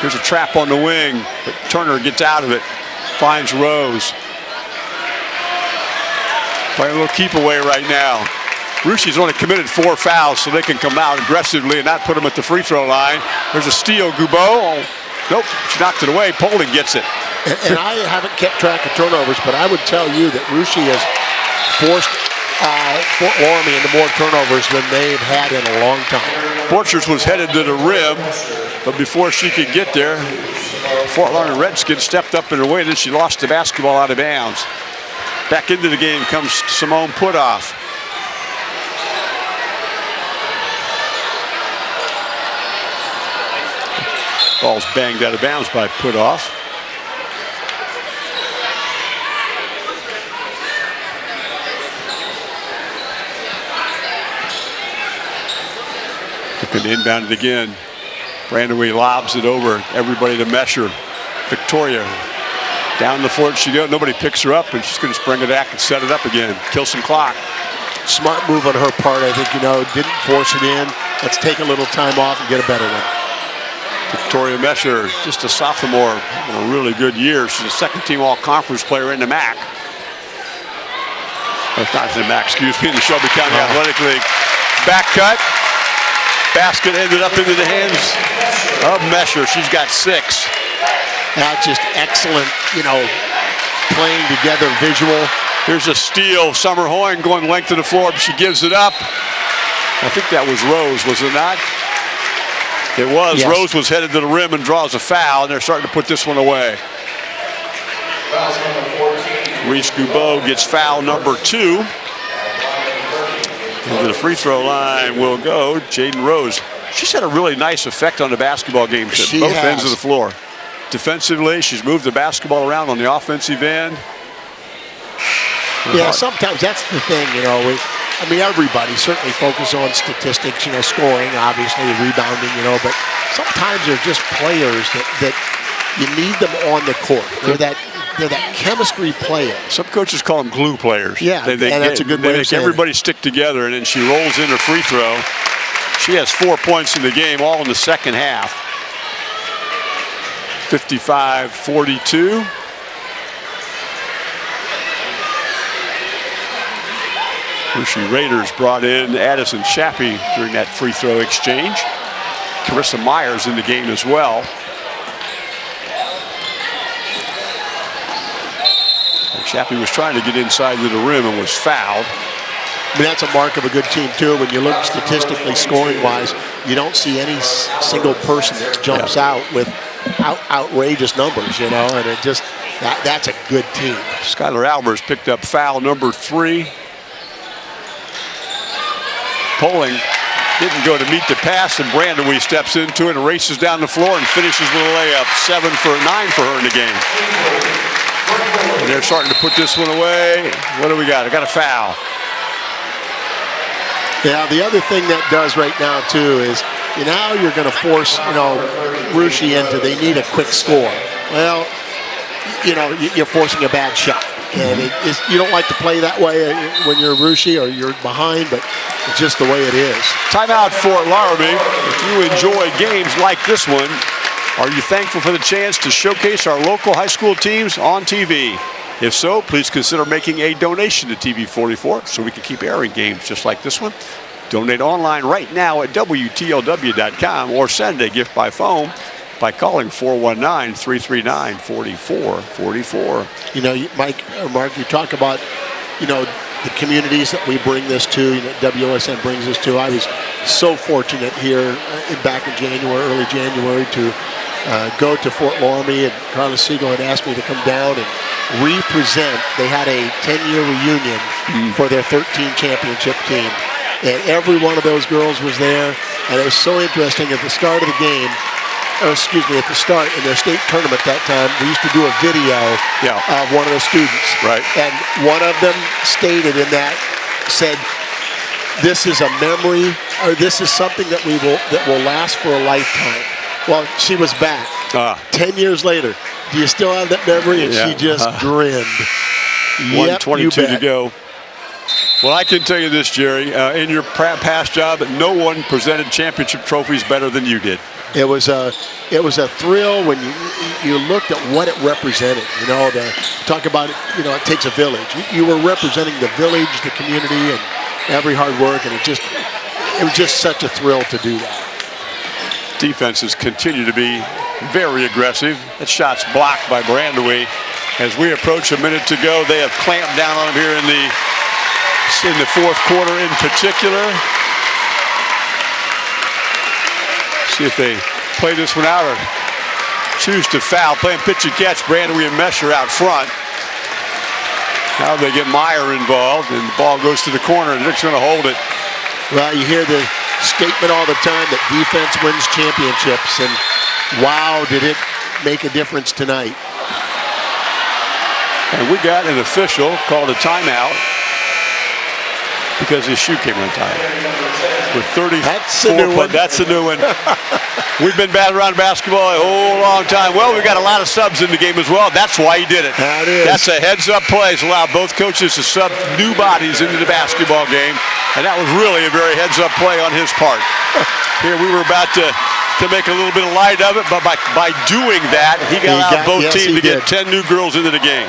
Here's a trap on the wing, but Turner gets out of it, finds Rose. Playing a little keep away right now. Russia's only committed four fouls, so they can come out aggressively and not put them at the free throw line. There's a steal, Gubeau. Oh, nope, she knocked it away. Poling gets it. And, and, I haven't kept track of turnovers, but I would tell you that Russia has forced uh, Fort Loramie into more turnovers than they've had in a long time. Borchers was headed to the rim, but before she could get there, Fort Loramie Redskins stepped up in her way, and then she lost the basketball out of bounds. Back into the game comes Simone Putoff. Ball's banged out of bounds by Putoff. To inbound it again. Brandewie lobs it over. Everybody to Mesher. Victoria down the floor she goes. Nobody picks her up, and she's going to spring it back and set it up again. Kill some clock. Smart move on her part. I think, you know, didn't force it in. Let's take a little time off and get a better one. Victoria Mesher, just a sophomore, having a really good year. She's a second team all-conference player in the MAC. That's not in the MAC, excuse me, in the Shelby County oh. Athletic League. Back cut. Basket ended up into the hands of Mesher. She's got six. That's just excellent, you know, playing together visual. Here's a steal. Summer Hoying going length of the floor, but she gives it up. I think that was Rose, was it not? It was. Yes. Rose was headed to the rim and draws a foul, and they're starting to put this one away. Reese Gubeau gets foul number two. Into the free throw line will go Jaden Rose. She's had a really nice effect on the basketball game at both has. ends of the floor. Defensively, she's moved the basketball around on the offensive end. Yeah, sometimes that's the thing, you know. We, I mean, everybody certainly focus on statistics, you know, scoring, obviously, rebounding, you know, but sometimes they're just players that, that you need them on the court. They're that they're that chemistry player. Some coaches call them glue players. Yeah, they, they, and that's a good they way make everybody it. stick together, and then she rolls in her free throw. She has four points in the game, all in the second half. 55-42. Russia Raiders brought in Addison Chappie during that free throw exchange. Carissa Myers in the game as well. Chappie was trying to get inside to the rim and was fouled. I mean, that's a mark of a good team, too. When you look statistically, scoring-wise, you don't see any single person that jumps yeah. out with out, outrageous numbers, you know, and it just, that, that's a good team. Skylar Albers picked up foul number three. Poling didn't go to meet the pass, and Brandewie steps into it and races down the floor and finishes with a layup. Seven for nine for her in the game. And they're starting to put this one away. What do we got? I got a foul. Yeah, the other thing that does right now, too, is you now you're going to force, you know, Russia into they need a quick score. Well, you know, you're forcing a bad shot. And it is, you don't like to play that way uh, when you're Russia or you're behind, but it's just the way it is. Timeout for Loramie. If you enjoy games like this one, are you thankful for the chance to showcase our local high school teams on TV? If so, please consider making a donation to TV44 so we can keep airing games just like this one. Donate online right now at WTLW.com or send a gift by phone by calling 419-339-4444. You know, Mike or Mark, you talk about, you know, the communities that we bring this to, you know, WSN brings us to. I was so fortunate here uh, in back in January, early January, to uh, go to Fort Loramie, and Carla Siegel had asked me to come down and represent. They had a 10-year reunion mm. for their 13 championship team, and every one of those girls was there. And it was so interesting at the start of the game or excuse me, at the start in their state tournament that time, we used to do a video yeah. of one of the students. Right. And one of them stated in that, said, this is a memory, or this is something that we will that will last for a lifetime. Well, she was back. Uh. Ten years later. Do you still have that memory? And yeah. she just uh. grinned. 122 to go. Well, I can tell you this, Jerry. Uh, in your past job, no one presented championship trophies better than you did. It was a, it was a thrill when you you looked at what it represented. You know, the talk about it. You know, it takes a village. You, you were representing the village, the community, and every hard work, and it just, it was just such a thrill to do that. Defenses continue to be very aggressive. That shot's blocked by Brandewie. As we approach a minute to go, they have clamped down on him here in the in the fourth quarter in particular. See if they play this one out or choose to foul. Playing pitch and catch, Brandewie and Mesher out front. Now they get Meyer involved, and the ball goes to the corner, and Nick's going to hold it. Well, you hear the statement all the time that defense wins championships, and wow, did it make a difference tonight. And we got an official called a timeout because his shoe came untied with 34 that's a new one. That's a new one. We've been batting around basketball a whole long time. Well, we've got a lot of subs in the game as well. That's why he did it. That is. That's a heads-up play. It's allowed both coaches to sub new bodies into the basketball game, and that was really a very heads-up play on his part. Here we were about to to make a little bit of light of it, but by, by doing that, he got he out got, both yes, teams to did. get 10 new girls into the game.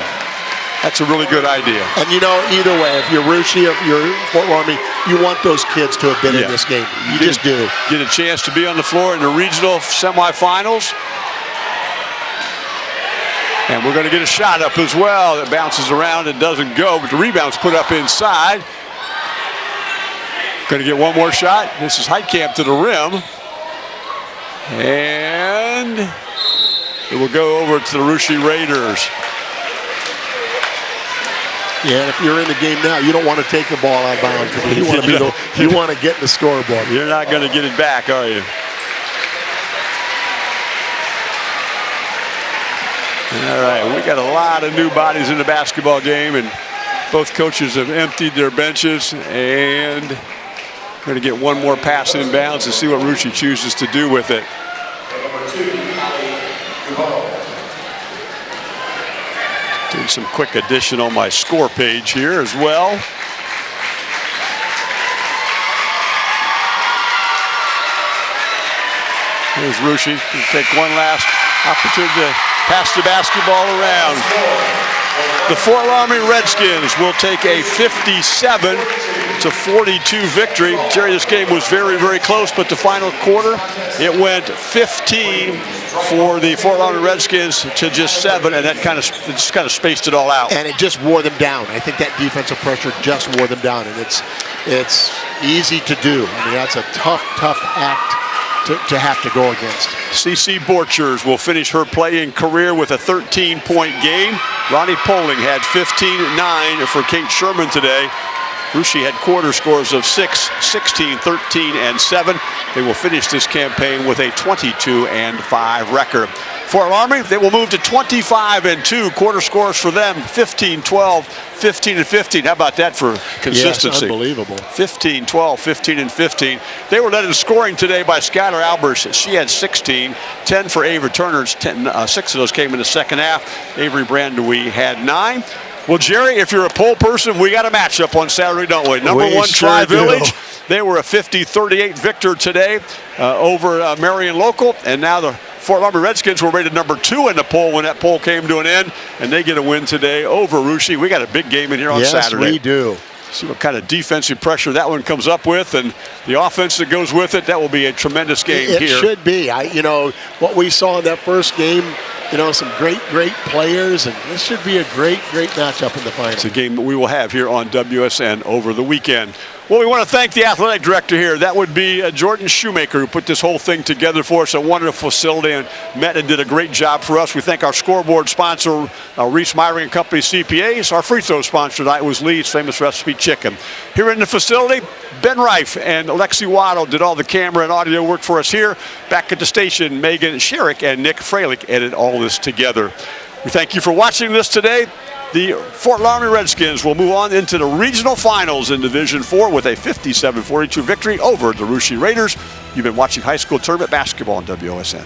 That's a really good idea. And you know, either way, if you're Russia, if you're Fort Loramie, you want those kids to have been yeah. in this game. You get, just do. Get a chance to be on the floor in the regional semifinals. And we're going to get a shot up as well that bounces around and doesn't go, but the rebound's put up inside. Going to get one more shot. This is Heitkamp to the rim. And it will go over to the Russia Raiders. Yeah, and if you're in the game now, you don't want to take the ball out of bounds. You want to be the, you want to get the scoreboard. You're not going to get it back, are you? All right, we got a lot of new bodies in the basketball game, and both coaches have emptied their benches, and we're going to get one more pass in bounds and see what Russia chooses to do with it. Doing some quick addition on my score page here as well. Here's Russia. Take one last opportunity to pass the basketball around. The Fort Loramie Redskins will take a 57 to 42 victory. Jerry, this game was very, very close, but the final quarter, it went 15 for the Fort Lauderdale Redskins to just seven, and that kind of just kind of spaced it all out. And it just wore them down. I think that defensive pressure just wore them down, and it's it's easy to do. I mean, that's a tough, tough act to, to have to go against. CC Borchers will finish her playing career with a 13-point game. Ronnie Poling had 15-9 for Kate Sherman today. Russia had quarter scores of 6, 16, 13, and 7. They will finish this campaign with a 22 and 5 record. Fort Loramie, they will move to 25 and 2. Quarter scores for them 15, 12, 15 and 15. How about that for consistency? Yes, unbelievable. 15, 12, 15 and 15. They were led in scoring today by Skylar Albers. She had 16, 10 for Avery Turner. 10, uh, six of those came in the second half. Avery Brandewie had nine. Well, Jerry, if you're a poll person, we got a matchup on Saturday, don't we? Number we one, sure Tri Village. Do. They were a 50-38 victor today uh, over uh, Marion Local, and now the Fort Loramie Redskins were rated number two in the poll when that poll came to an end, and they get a win today over Russia. We got a big game in here on yes, Saturday. Yes, we do. See what kind of defensive pressure that one comes up with, and the offense that goes with it. That will be a tremendous game it here. It should be. I, you know, what we saw in that first game you know, some great, great players, and this should be a great, great matchup in the final. It's a game that we will have here on WSN over the weekend. Well, we want to thank the athletic director here. That would be uh, Jordan Shoemaker, who put this whole thing together for us. A wonderful facility and met and did a great job for us. We thank our scoreboard sponsor, uh, Reese Myring and Company CPAs. Our free throw sponsor tonight was Lee's Famous Recipe Chicken. Here in the facility, Ben Reif and Alexi Waddle did all the camera and audio work for us here. Back at the station, Megan Sherrick and Nick Freilich edited all this together. We thank you for watching this today. The Fort Loramie Redskins will move on into the regional finals in Division 4 with a 57-42 victory over the Russia Raiders. You've been watching high school tournament basketball on WOSN.